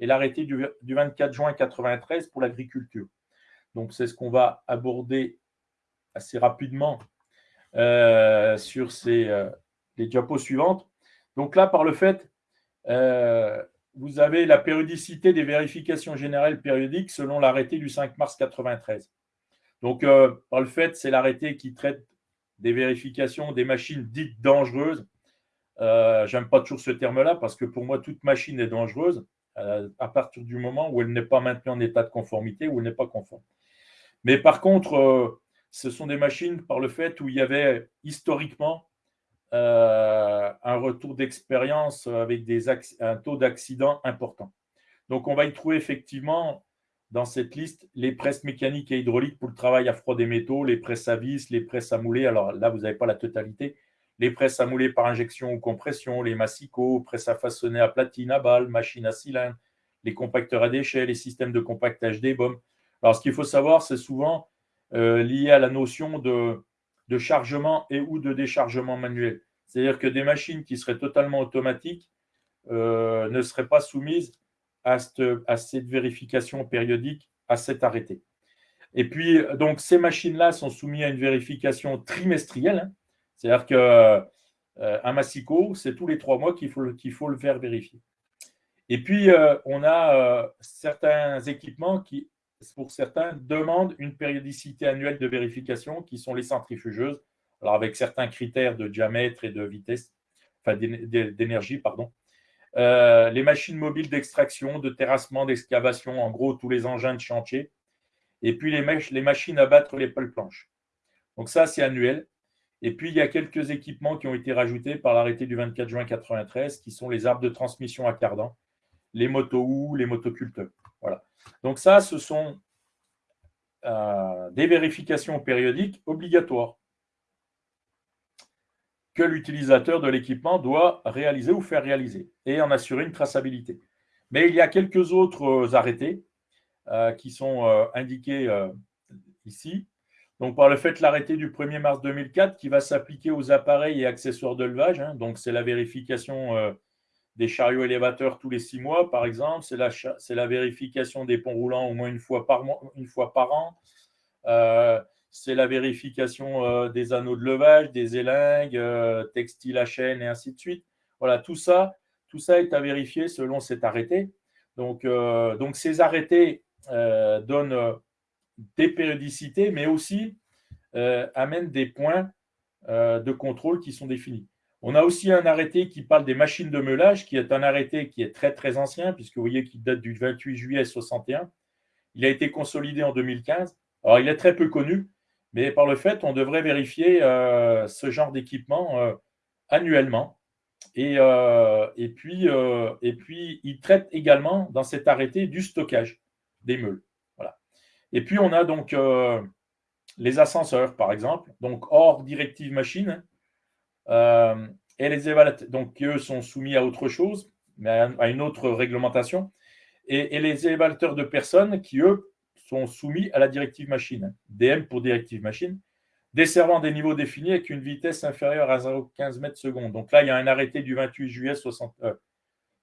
et l'arrêté du, 24 juin 93 pour l'agriculture. Donc, c'est ce qu'on va aborder assez rapidement euh, sur euh, les diapos suivantes. Donc là, par le fait, euh, vous avez la périodicité des vérifications générales périodiques selon l'arrêté du 5 mars 93. Donc, par le fait, c'est l'arrêté qui traite des vérifications des machines dites dangereuses. J'aime pas toujours ce terme-là parce que pour moi, toute machine est dangereuse à partir du moment où elle n'est pas maintenue en état de conformité ou elle n'est pas conforme. Mais par contre, ce sont des machines par le fait où il y avait historiquement euh, un retour d'expérience avec des un taux d'accident important. Donc, on va y trouver effectivement dans cette liste les presses mécaniques et hydrauliques pour le travail à froid des métaux, les presses à vis, les presses à mouler. Alors là, vous n'avez pas la totalité. Les presses à mouler par injection ou compression, les massicots, presses à façonner à platine, à balle, machines à cylindre, les compacteurs à déchets, les systèmes de compactage des bombes. Alors, ce qu'il faut savoir, c'est souvent euh, lié à la notion de, chargement et ou de déchargement manuel. C'est-à-dire que des machines qui seraient totalement automatiques euh, ne seraient pas soumises à cette, vérification périodique, à cet arrêté. Et puis, donc, ces machines-là sont soumises à une vérification trimestrielle. Hein. C'est-à-dire qu'un euh, massicot, c'est tous les trois mois qu'il faut, faut le faire vérifier. Et puis, on a certains équipements qui pour certains, demandent une périodicité annuelle de vérification qui sont les centrifugeuses, alors avec certains critères de diamètre et de vitesse, enfin d'énergie, pardon. Euh, les machines mobiles d'extraction, de terrassement, d'excavation, en gros tous les engins de chantier, et puis les, les machines à battre les pôles planches. Donc ça, c'est annuel. Et puis, il y a quelques équipements qui ont été rajoutés par l'arrêté du 24 juin 1993, qui sont les arbres de transmission à cardan, les motos les motoculteurs. Voilà. Donc ça, ce sont euh, des vérifications périodiques obligatoires que l'utilisateur de l'équipement doit réaliser ou faire réaliser et en assurer une traçabilité. Mais il y a quelques autres arrêtés euh, qui sont euh, indiqués ici. Donc, par le fait l'arrêté du 1er mars 2004 qui va s'appliquer aux appareils et accessoires de levage. Hein. donc, c'est la vérification euh, des chariots élévateurs tous les six mois, par exemple. C'est la, la, vérification des ponts roulants au moins une fois par, une fois par an. Euh, c'est la vérification euh, des anneaux de levage, des élingues, textiles à chaîne et ainsi de suite. Voilà, tout ça, tout ça est à vérifier selon cet arrêté. Donc, donc ces arrêtés donnent des périodicités, mais aussi euh, amène des points euh, de contrôle qui sont définis. On a aussi un arrêté qui parle des machines de meulage, qui est un arrêté qui est très très ancien, puisque vous voyez qu'il date du 28 juillet 61. Il a été consolidé en 2015. Alors, il est très peu connu, mais par le fait, on devrait vérifier euh, ce genre d'équipement annuellement. Et, puis, et puis, il traite également dans cet arrêté du stockage des meules. Et puis, on a donc euh, les ascenseurs, par exemple, donc hors directive machine. Euh, et les évaluateurs, donc eux sont soumis à autre chose, mais à une autre réglementation. Et, les évaluateurs de personnes qui, eux, sont soumis à la directive machine, DM pour directive machine, desservant des niveaux définis avec une vitesse inférieure à 0,15 mètres secondes. Donc là, il y a un arrêté du 28 juillet 60. Euh,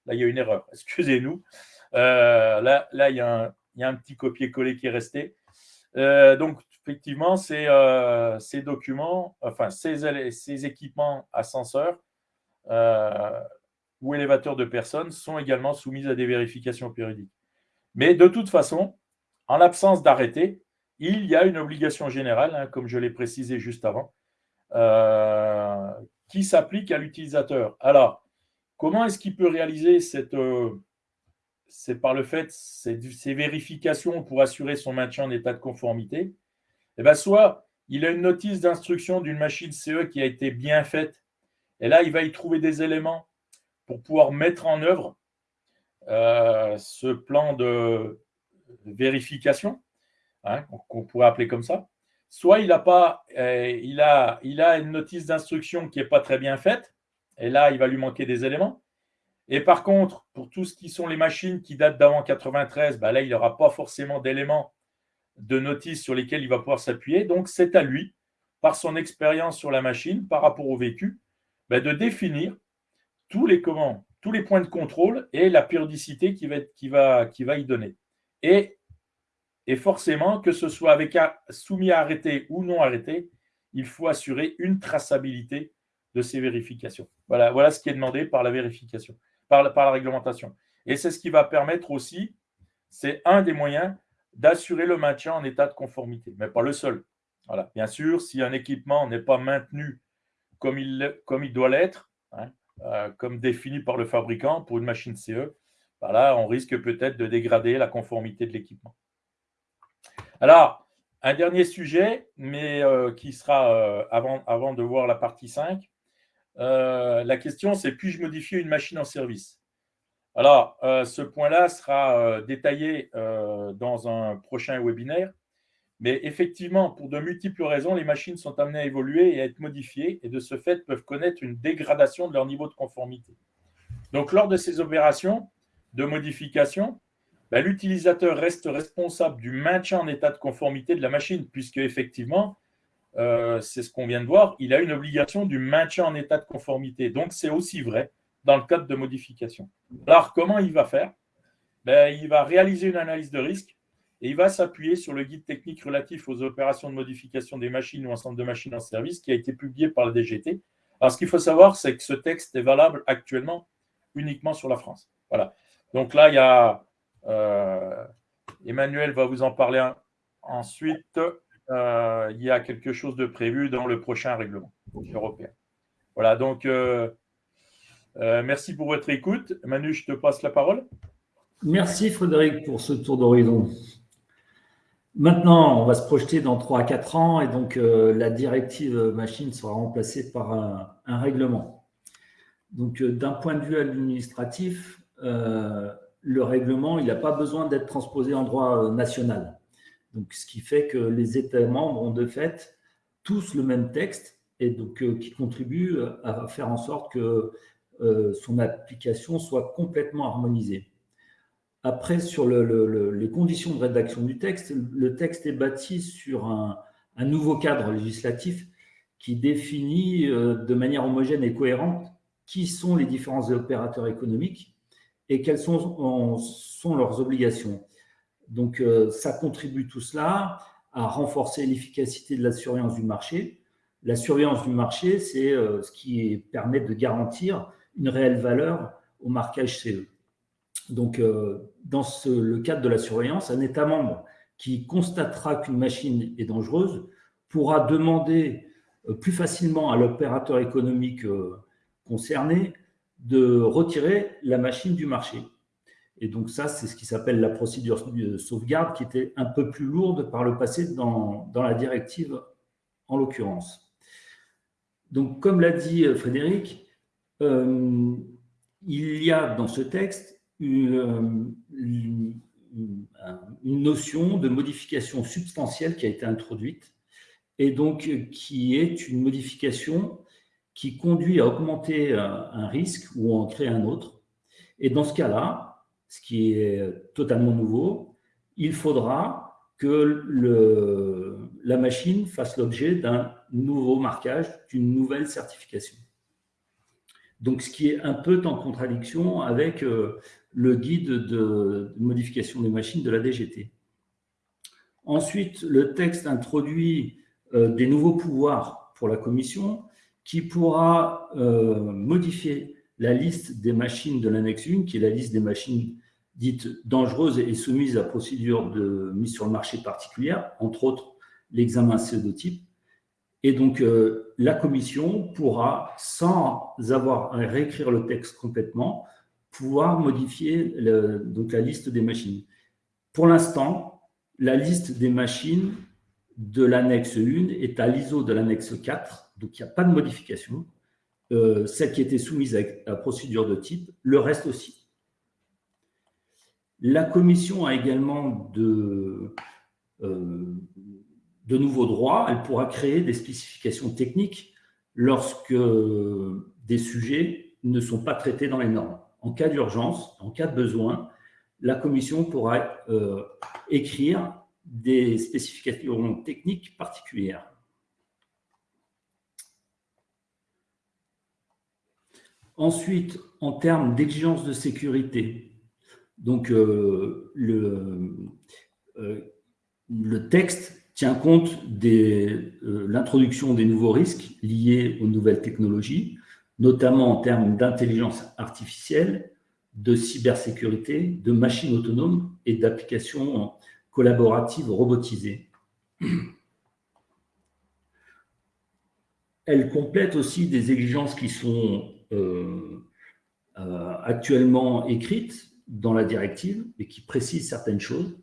là, il y a une erreur, excusez-nous. là, là, il y a un, il y a un petit copier-coller qui est resté. Euh, donc, effectivement, ces, euh, ces, documents, enfin, ces, ces équipements ascenseurs euh, ou élévateurs de personnes sont également soumis à des vérifications périodiques. Mais de toute façon, en l'absence d'arrêté, il y a une obligation générale, hein, comme je l'ai précisé juste avant, qui s'applique à l'utilisateur. Alors, comment est-ce qu'il peut réaliser cette, c'est par le fait, ces, ces vérifications pour assurer son maintien en état de conformité, eh bien soit il a une notice d'instruction d'une machine CE qui a été bien faite, et là, il va y trouver des éléments pour pouvoir mettre en œuvre euh, ce plan de vérification, hein, qu'on pourrait appeler comme ça. Soit il a, pas, euh, il a, il a une notice d'instruction qui n'est pas très bien faite, et là, il va lui manquer des éléments. Et par contre, pour tout ce qui sont les machines qui datent d'avant 93, bah là, il n'aura pas forcément d'éléments de notice sur lesquels il va pouvoir s'appuyer. Donc, c'est à lui, par son expérience sur la machine, par rapport au vécu, bah, de définir tous les, comment, tous les points de contrôle et la périodicité qui va, y donner. Et, forcément, que ce soit avec soumis à arrêter ou non arrêté, il faut assurer une traçabilité de ces vérifications. Voilà, voilà ce qui est demandé par la vérification par la, réglementation. Et c'est ce qui va permettre aussi, c'est un des moyens d'assurer le maintien en état de conformité, mais pas le seul. Voilà. Bien sûr, si un équipement n'est pas maintenu comme il, comme il doit l'être, hein, euh, comme défini par le fabricant pour une machine CE, voilà, bah on risque peut-être de dégrader la conformité de l'équipement. Alors, un dernier sujet, mais euh, qui sera euh, avant, avant de voir la partie 5, euh, la question, c'est puis-je modifier une machine en service? Alors, euh, ce point-là sera euh, détaillé dans un prochain webinaire. Mais effectivement, pour de multiples raisons, les machines sont amenées à évoluer et à être modifiées et de ce fait peuvent connaître une dégradation de leur niveau de conformité. Donc, lors de ces opérations de modification, ben, l'utilisateur reste responsable du maintien en état de conformité de la machine, puisque effectivement, euh, c'est ce qu'on vient de voir, il a une obligation du maintien en état de conformité. Donc, c'est aussi vrai dans le cadre de modification. Alors, comment il va faire? Ben, Il va réaliser une analyse de risque et il va s'appuyer sur le guide technique relatif aux opérations de modification des machines ou ensemble de machines en service qui a été publié par la DGT. Alors, ce qu'il faut savoir, c'est que ce texte est valable actuellement uniquement sur la France. Voilà. Donc là, il y a, euh, Emmanuel va vous en parler ensuite. Euh, il y a quelque chose de prévu dans le prochain règlement européen. Voilà, donc euh, euh, merci pour votre écoute. Manu, je te passe la parole. Merci Frédéric pour ce tour d'horizon. Maintenant, on va se projeter dans 3 à 4 ans et donc la directive machine sera remplacée par un, règlement. Donc d'un point de vue administratif, le règlement, il n'a pas besoin d'être transposé en droit national. Donc, ce qui fait que les États membres ont de fait tous le même texte et donc euh, qui contribue à faire en sorte que euh, son application soit complètement harmonisée. Après, sur les conditions de rédaction du texte, le texte est bâti sur un, nouveau cadre législatif qui définit euh, de manière homogène et cohérente qui sont les différents opérateurs économiques et quelles sont leurs obligations. Donc, euh, ça contribue tout cela à renforcer l'efficacité de la surveillance du marché. La surveillance du marché, c'est euh, ce qui permet de garantir une réelle valeur au marquage CE. Donc, euh, dans le cadre de la surveillance, un État membre qui constatera qu'une machine est dangereuse pourra demander plus facilement à l'opérateur économique concerné de retirer la machine du marché. Et donc ça, c'est ce qui s'appelle la procédure de sauvegarde qui était un peu plus lourde par le passé dans, la directive en l'occurrence. Donc comme l'a dit euh, Frédéric, euh, il y a dans ce texte une, une, notion de modification substantielle qui a été introduite et donc qui est une modification qui conduit à augmenter un risque ou en créer un autre. Et dans ce cas-là, ce qui est totalement nouveau, il faudra que la machine fasse l'objet d'un nouveau marquage, d'une nouvelle certification. Donc, ce qui est un peu en contradiction avec euh, le guide de, modification des machines de la DGT. Ensuite, le texte introduit euh, des nouveaux pouvoirs pour la Commission qui pourra euh, modifier la liste des machines de l'annexe 1, qui est la liste des machines dites dangereuses et soumises à procédure de mise sur le marché particulière, entre autres l'examen CE2 Et donc, euh, la commission pourra, sans avoir à réécrire le texte complètement, pouvoir modifier donc la liste des machines. Pour l'instant, la liste des machines de l'annexe 1 est à l'ISO de l'annexe 4, donc il n'y a pas de modification. Euh, celle qui était soumise à la procédure de type, le reste aussi. La commission a également de, euh, de nouveaux droits. Elle pourra créer des spécifications techniques lorsque des sujets ne sont pas traités dans les normes. En cas d'urgence, en cas de besoin, la commission pourra euh, écrire des spécifications techniques particulières. Ensuite, en termes d'exigence de sécurité, donc euh, le, euh, le, texte tient compte de euh, l'introduction des nouveaux risques liés aux nouvelles technologies, notamment en termes d'intelligence artificielle, de cybersécurité, de machines autonomes et d'applications collaboratives robotisées. Elle complète aussi des exigences qui sont euh, euh, actuellement écrites dans la directive et qui précisent certaines choses,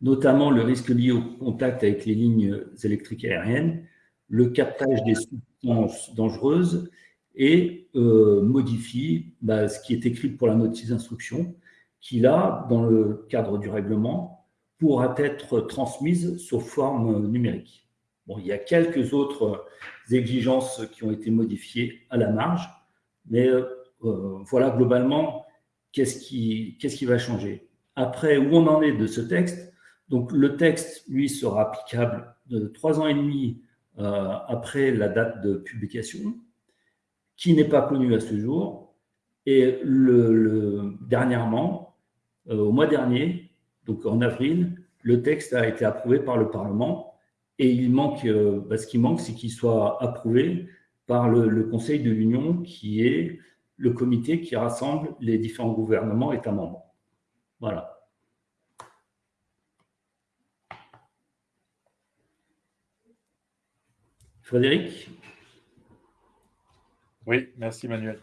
notamment le risque lié au contact avec les lignes électriques aériennes, le captage des substances dangereuses et euh, modifie bah, ce qui est écrit pour la notice d'instruction, qui là, dans le cadre du règlement, pourra être transmise sous forme numérique. Il y a quelques autres exigences qui ont été modifiées à la marge, mais euh, voilà, globalement, qu'est-ce qui, va changer? Après, où on en est de ce texte? Donc, le texte, lui, sera applicable de trois ans et demi euh, après la date de publication, qui n'est pas connu à ce jour. Et le, dernièrement, euh, au mois dernier, donc en avril, le texte a été approuvé par le Parlement. Et il manque, bah, ce qui manque, c'est qu'il soit approuvé par le, Conseil de l'Union, qui est le comité qui rassemble les différents gouvernements États membres. Voilà. Frédéric? Oui, merci Manuel.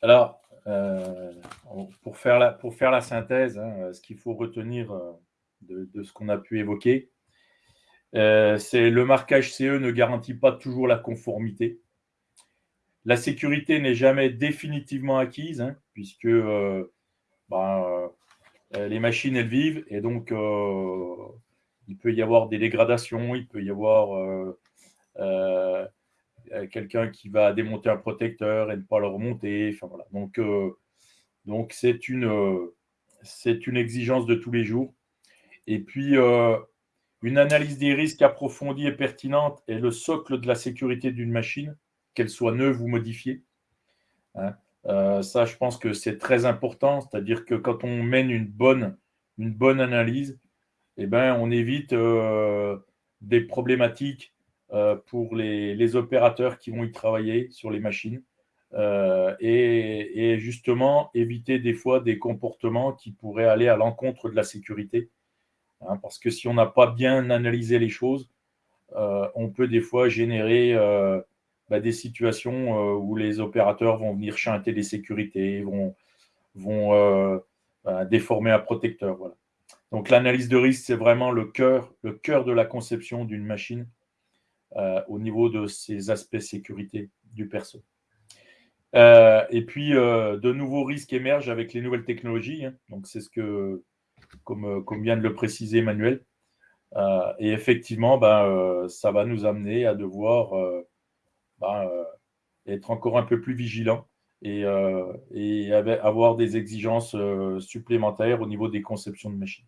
Alors, euh, pour, faire la, pour faire la synthèse, hein, ce qu'il faut retenir euh, de, ce qu'on a pu évoquer, euh, c'est le marquage CE ne garantit pas toujours la conformité. La sécurité n'est jamais définitivement acquise, hein, puisque ben, les machines, elles vivent, et donc il peut y avoir des dégradations, il peut y avoir euh, quelqu'un qui va démonter un protecteur et ne pas le remonter. Enfin, voilà. Donc, euh, c'est une, euh, c'est une exigence de tous les jours. Et puis, une analyse des risques approfondie et pertinente est le socle de la sécurité d'une machine, qu'elle soit neuve ou modifiée. Hein. ça, je pense que c'est très important. C'est-à-dire que quand on mène une bonne, une bonne analyse, eh ben, on évite des problématiques euh, pour les, opérateurs qui vont y travailler sur les machines euh, et, justement éviter des fois des comportements qui pourraient aller à l'encontre de la sécurité. Hein, parce que si on n'a pas bien analysé les choses, euh, on peut des fois générer bah, des situations où les opérateurs vont venir chanter des sécurités, vont, vont bah, déformer un protecteur. Donc l'analyse de risque, c'est vraiment le cœur, le cœur de la conception d'une machine. Euh, au niveau de ces aspects sécurité du perso. Euh, et puis, euh, de nouveaux risques émergent avec les nouvelles technologies. Hein. donc, c'est ce que, comme, comme, vient de le préciser Emmanuel. et effectivement, ben, ça va nous amener à devoir ben, être encore un peu plus vigilants et, et avoir des exigences supplémentaires au niveau des conceptions de machines.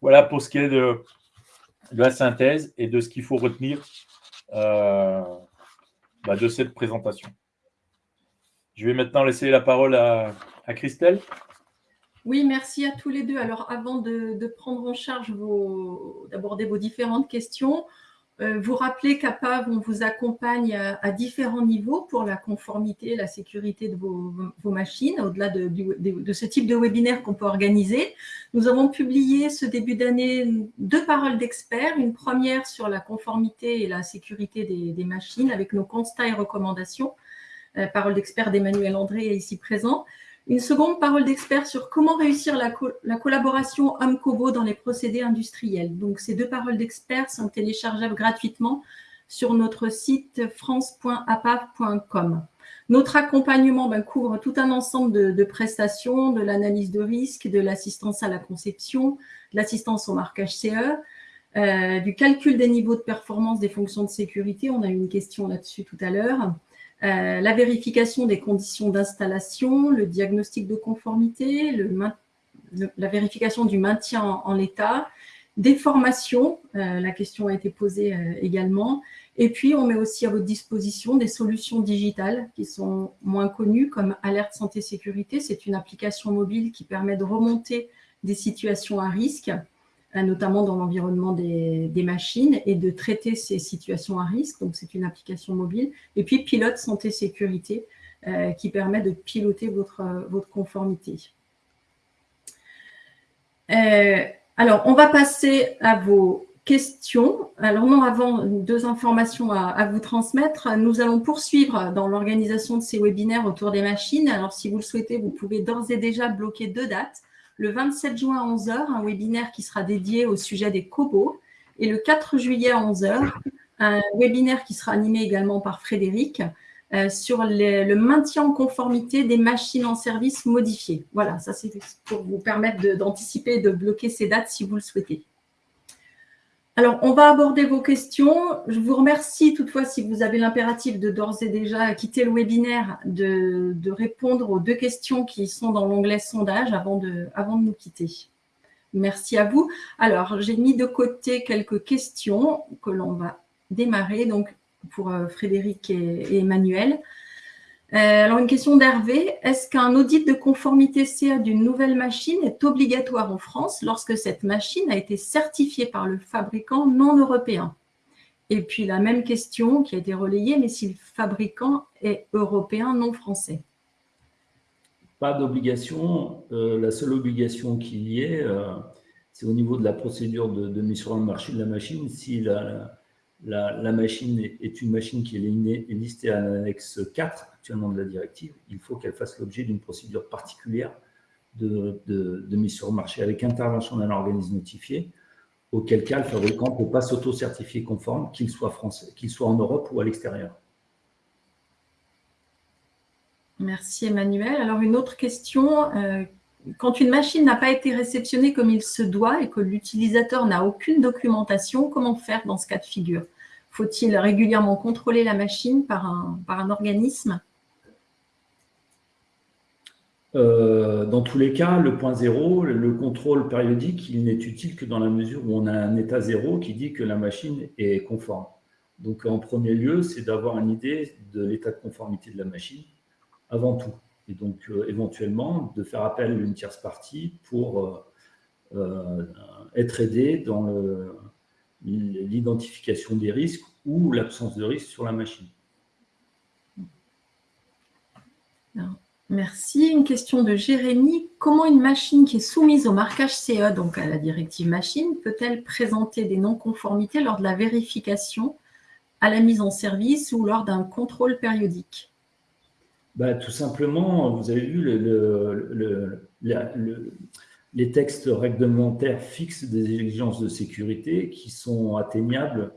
Voilà pour ce qui est de, la synthèse et de ce qu'il faut retenir euh, bah, de cette présentation. Je vais maintenant laisser la parole à, Christelle. Oui, merci à tous les deux. Alors, avant de, prendre en charge d'aborder vos différentes questions, euh, vous rappelez qu'APAV, on vous accompagne à, différents niveaux pour la conformité, la sécurité de vos, machines, au-delà de, ce type de webinaire qu'on peut organiser. Nous avons publié ce début d'année deux paroles d'experts, une première sur la conformité et la sécurité des, machines avec nos constats et recommandations, euh, parole d'expert d'Emmanuel André ici présent, une seconde parole d'expert sur comment réussir la, collaboration homme-cobo dans les procédés industriels. Donc, ces deux paroles d'experts sont téléchargeables gratuitement sur notre site france.apav.com. Notre accompagnement ben, couvre tout un ensemble de, prestations, de l'analyse de risque, de l'assistance à la conception, de l'assistance au marquage CE, euh, du calcul des niveaux de performance des fonctions de sécurité. On a eu une question là-dessus tout à l'heure. Euh, la vérification des conditions d'installation, le diagnostic de conformité, la vérification du maintien en, l'état, des formations, euh, la question a été posée euh, également, et puis on met aussi à votre disposition des solutions digitales qui sont moins connues comme Alerte Santé Sécurité, c'est une application mobile qui permet de remonter des situations à risque notamment dans l'environnement des, machines, et de traiter ces situations à risque. Donc, c'est une application mobile. Et puis, Pilote Santé Sécurité, euh, qui permet de piloter votre, votre conformité. Euh, alors, on va passer à vos questions. Alors, non, avant, deux informations à vous transmettre. Nous allons poursuivre dans l'organisation de ces webinaires autour des machines. Alors, si vous le souhaitez, vous pouvez d'ores et déjà bloquer deux dates le 27 juin à 11h, un webinaire qui sera dédié au sujet des cobos, et le 4 juillet à 11h, un webinaire qui sera animé également par Frédéric euh, sur le maintien en conformité des machines en service modifiées. Voilà, ça c'est pour vous permettre d'anticiper et de bloquer ces dates si vous le souhaitez. Alors, on va aborder vos questions. Je vous remercie toutefois si vous avez l'impératif de d'ores et déjà quitter le webinaire, de, répondre aux deux questions qui sont dans l'onglet sondage avant de, nous quitter. Merci à vous. Alors, j'ai mis de côté quelques questions que l'on va démarrer donc pour euh, Frédéric et Emmanuel. Euh, alors, une question d'Hervé. Est-ce qu'un audit de conformité CA d'une nouvelle machine est obligatoire en France lorsque cette machine a été certifiée par le fabricant non européen? Et puis, la même question qui a été relayée, mais si le fabricant est européen non français? Pas d'obligation. Euh, la seule obligation qu'il y ait, euh, c'est au niveau de la procédure de, mise sur le marché de la machine. Si la, la, machine est, une machine qui est listée à l'annexe 4 actuellement de la directive, il faut qu'elle fasse l'objet d'une procédure particulière de, mise sur le marché avec intervention d'un organisme notifié, auquel cas le fabricant ne peut pas s'auto-certifier conforme, qu'il soit français, qu'il soit en Europe ou à l'extérieur. Merci Emmanuel. Alors une autre question. Euh, quand une machine n'a pas été réceptionnée comme il se doit et que l'utilisateur n'a aucune documentation, comment faire dans ce cas de figure? Faut-il régulièrement contrôler la machine par un, par un organisme? Euh, dans tous les cas, le point zéro, le contrôle périodique, il n'est utile que dans la mesure où on a un état zéro qui dit que la machine est conforme. Donc, en premier lieu, c'est d'avoir une idée de l'état de conformité de la machine avant tout et donc euh, éventuellement de faire appel à une tierce partie pour euh, euh, être aidé dans l'identification des risques ou l'absence de risque sur la machine. merci. Une question de Jérémy. Comment une machine qui est soumise au marquage CE, donc à la directive machine, peut-elle présenter des non-conformités lors de la vérification à la mise en service ou lors d'un contrôle périodique? Bah, Tout simplement, vous avez vu, le, les textes réglementaires fixent des exigences de sécurité qui sont atteignables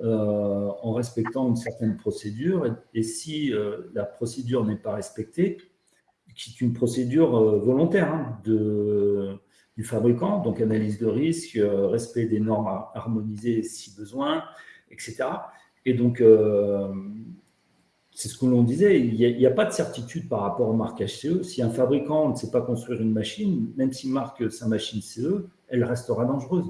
euh, en respectant une certaine procédure. Et, si euh, la procédure n'est pas respectée, qui est une procédure euh, volontaire hein, de, du fabricant, donc analyse de risque, respect des normes harmonisées si besoin, etc. Et donc, c'est ce que l'on disait, il n'y a, pas de certitude par rapport au marquage CE. Si un fabricant ne sait pas construire une machine, même s'il marque sa machine CE, elle restera dangereuse.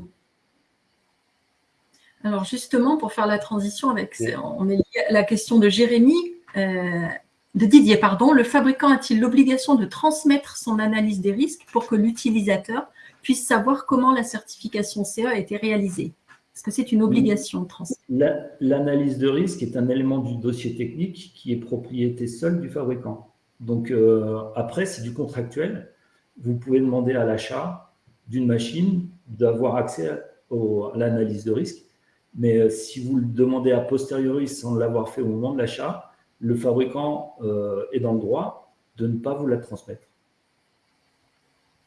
Alors justement, pour faire la transition avec on est la question de Jérémy, euh, de Didier, pardon, le fabricant a-t-il l'obligation de transmettre son analyse des risques pour que l'utilisateur puisse savoir comment la certification CE a été réalisée? Est-ce que c'est une obligation de transmettre L'analyse de risque est un élément du dossier technique qui est propriété seule du fabricant. Donc euh, après, c'est du contractuel. Vous pouvez demander à l'achat d'une machine d'avoir accès à, l'analyse de risque. Mais euh, si vous le demandez a posteriori sans l'avoir fait au moment de l'achat, le fabricant euh, est dans le droit de ne pas vous la transmettre.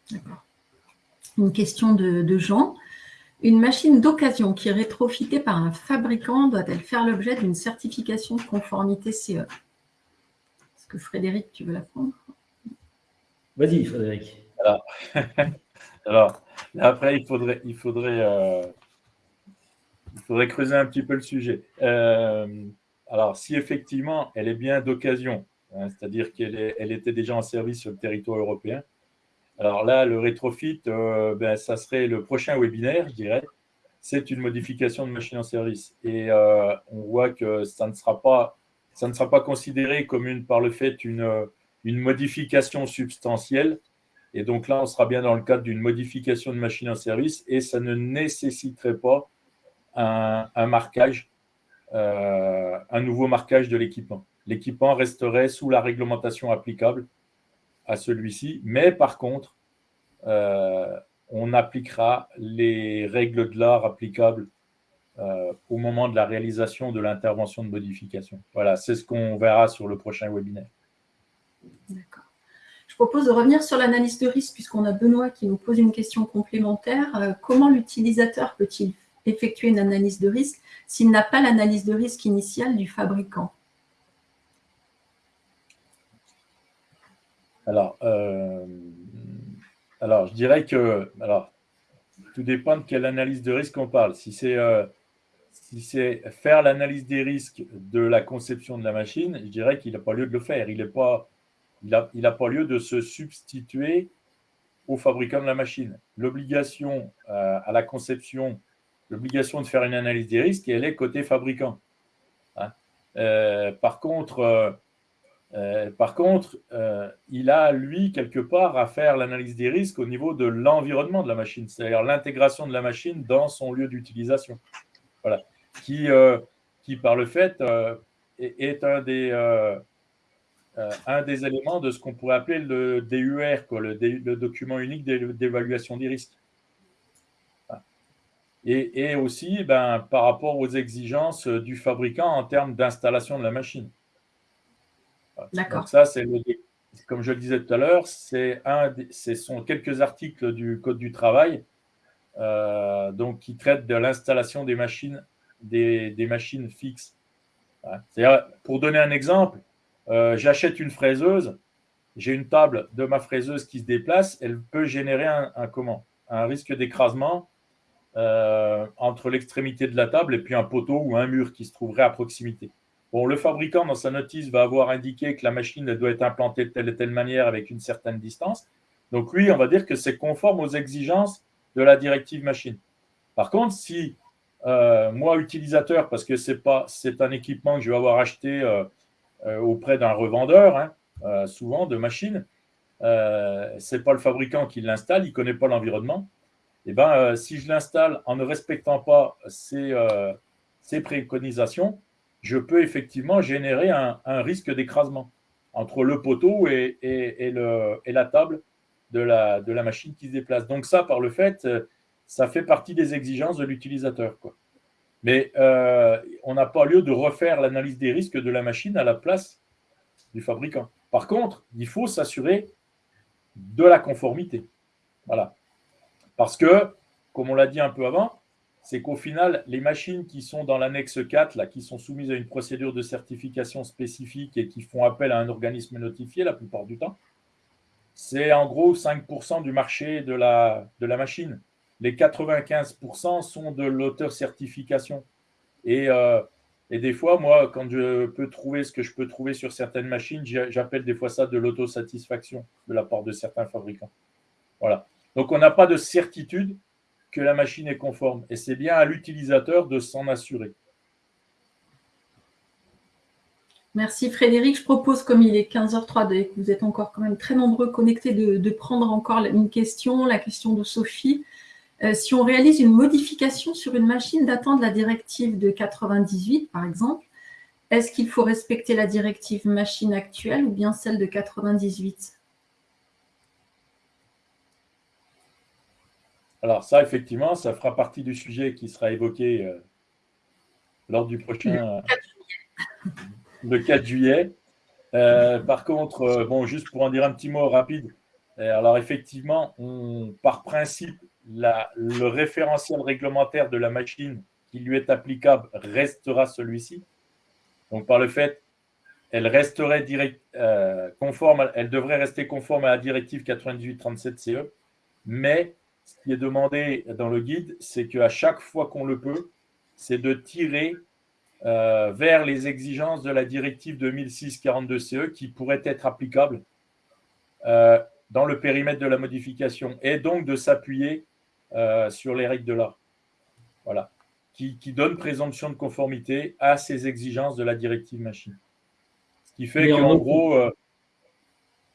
D'accord. Une question de, de Jean. Une machine d'occasion qui est rétrofitée par un fabricant doit-elle faire l'objet d'une certification de conformité CE Est-ce que Frédéric, tu veux la prendre? Vas-y, Frédéric. Alors, après, il faudrait, il, faudrait, euh, il faudrait creuser un petit peu le sujet. Euh, alors, si effectivement, elle est bien d'occasion, hein, c'est-à-dire qu'elle elle était déjà en service sur le territoire européen, alors là, le rétrofit, euh, ben, ça serait le prochain webinaire, je dirais. C'est une modification de machine en service. Et euh, on voit que ça ne sera pas, ça ne sera pas considéré comme une, par le fait une, une modification substantielle. Et donc là, on sera bien dans le cadre d'une modification de machine en service et ça ne nécessiterait pas un, marquage, euh, un nouveau marquage de l'équipement. L'équipement resterait sous la réglementation applicable celui-ci, mais par contre, euh, on appliquera les règles de l'art applicables euh, au moment de la réalisation de l'intervention de modification. Voilà, c'est ce qu'on verra sur le prochain webinaire. D'accord. Je propose de revenir sur l'analyse de risque, puisqu'on a Benoît qui nous pose une question complémentaire. Euh, comment l'utilisateur peut-il effectuer une analyse de risque s'il n'a pas l'analyse de risque initiale du fabricant? Alors, euh, alors, je dirais que alors, tout dépend de quelle analyse de risque on parle. Si c'est euh, si faire l'analyse des risques de la conception de la machine, je dirais qu'il n'a pas lieu de le faire. Il n'a pas, il a, il pas lieu de se substituer au fabricant de la machine. L'obligation euh, à la conception, l'obligation de faire une analyse des risques, elle est côté fabricant. Hein. par contre, euh, par contre, euh, il a, lui, quelque part, à faire l'analyse des risques au niveau de l'environnement de la machine, c'est-à-dire l'intégration de la machine dans son lieu d'utilisation. Voilà. Qui, euh, qui, par le fait, est, un, des, un des éléments de ce qu'on pourrait appeler le DUR, le, document unique d'évaluation des risques. et, aussi ben, par rapport aux exigences du fabricant en termes d'installation de la machine. D'accord. ça, c'est comme je le disais tout à l'heure, c'est un, ce sont quelques articles du Code du travail euh, donc, qui traitent de l'installation des machines, des, machines fixes. Pour donner un exemple, euh, j'achète une fraiseuse, j'ai une table de ma fraiseuse qui se déplace, elle peut générer un, comment un risque d'écrasement euh, entre l'extrémité de la table et puis un poteau ou un mur qui se trouverait à proximité. Bon, le fabricant, dans sa notice, va avoir indiqué que la machine doit être implantée de telle et telle manière avec une certaine distance. Donc, lui, on va dire que c'est conforme aux exigences de la directive machine. Par contre, si euh, moi, utilisateur, parce que c'est un équipement que je vais avoir acheté euh, euh, auprès d'un revendeur, hein, souvent de machines, c'est pas le fabricant qui l'installe, il connaît pas l'environnement. Et eh ben, si je l'installe en ne respectant pas ces préconisations, je peux effectivement générer un, risque d'écrasement entre le poteau et, la table de la, machine qui se déplace. Donc ça, par le fait, ça fait partie des exigences de l'utilisateur. Mais euh, on n'a pas lieu de refaire l'analyse des risques de la machine à la place du fabricant. Par contre, il faut s'assurer de la conformité. Voilà. Parce que, comme on l'a dit un peu avant, c'est qu'au final, les machines qui sont dans l'annexe 4, là, qui sont soumises à une procédure de certification spécifique et qui font appel à un organisme notifié la plupart du temps, c'est en gros 5% du marché de la, machine. Les 95% sont de l'auteur certification. Et, euh, et des fois, moi, quand je peux trouver ce que je peux trouver sur certaines machines, j'appelle des fois ça de l'autosatisfaction de la part de certains fabricants. Voilà. Donc, on n'a pas de certitude que la machine est conforme. Et c'est bien à l'utilisateur de s'en assurer. Merci Frédéric. Je propose, comme il est 15h03 et que vous êtes encore quand même très nombreux connectés, de, prendre encore une question, la question de Sophie. Euh, si on réalise une modification sur une machine datant de la directive de 98, par exemple, est-ce qu'il faut respecter la directive machine actuelle ou bien celle de 98 Alors ça, effectivement, ça fera partie du sujet qui sera évoqué euh, lors du prochain... Le 4 juillet. Euh, par contre, euh, bon, juste pour en dire un petit mot rapide, alors effectivement, on, par principe, le référentiel réglementaire de la machine qui lui est applicable restera celui-ci. Donc par le fait, elle resterait direct, conforme, elle devrait rester conforme à la directive 9837 CE, mais ce qui est demandé dans le guide, c'est qu'à chaque fois qu'on le peut, c'est de tirer euh, vers les exigences de la directive 2006-42-CE qui pourraient être applicables euh, dans le périmètre de la modification et donc de s'appuyer euh, sur les règles de l'art. Voilà. Qui, qui donne présomption de conformité à ces exigences de la directive machine. Ce qui fait qu'en gros,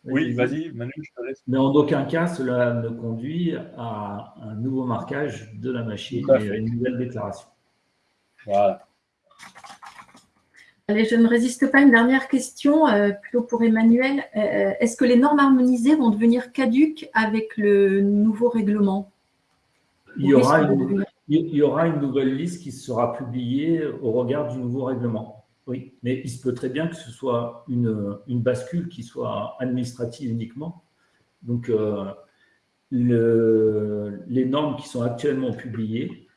oui, vas-y, Manu, je te laisse. Mais en aucun cas, cela ne conduit à un nouveau marquage de la machine et à une nouvelle déclaration. Voilà. Allez, je ne résiste pas à une dernière question, euh, plutôt pour Emmanuel. Euh, est-ce que les normes harmonisées vont devenir caduques avec le nouveau règlement? Il y, aura une, il y aura une nouvelle liste qui sera publiée au regard du nouveau règlement. Oui, mais il se peut très bien que ce soit une, bascule qui soit administrative uniquement. Donc, euh, les normes qui sont actuellement publiées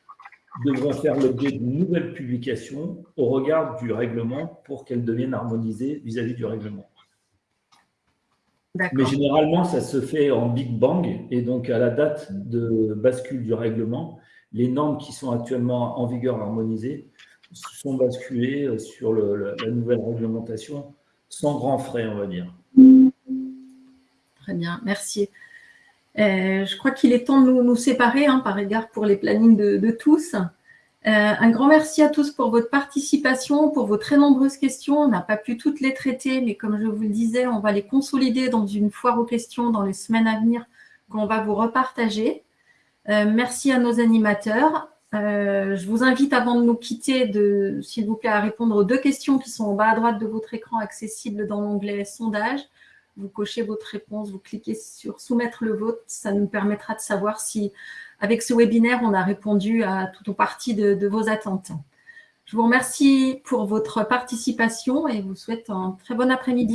devront faire l'objet d'une nouvelle publication au regard du règlement pour qu'elles deviennent harmonisées vis-à-vis du règlement. Mais généralement, ça se fait en Big Bang et donc à la date de bascule du règlement, les normes qui sont actuellement en vigueur harmonisées sont basculés sur la nouvelle réglementation sans grand frais, on va dire. Très bien, merci. Euh, je crois qu'il est temps de nous, séparer hein, par égard pour les plannings de, tous. Euh, un grand merci à tous pour votre participation, pour vos très nombreuses questions. On n'a pas pu toutes les traiter, mais comme je vous le disais, on va les consolider dans une foire aux questions dans les semaines à venir qu'on va vous repartager. Euh, merci à nos animateurs. Euh, je vous invite, avant de nous quitter, s'il vous plaît, à répondre aux deux questions qui sont en bas à droite de votre écran, accessibles dans l'onglet « Sondage ». vous cochez votre réponse, vous cliquez sur « Soumettre le vote ». Ça nous permettra de savoir si, avec ce webinaire, on a répondu à toute ou partie de, vos attentes. Je vous remercie pour votre participation et vous souhaite un très bon après-midi.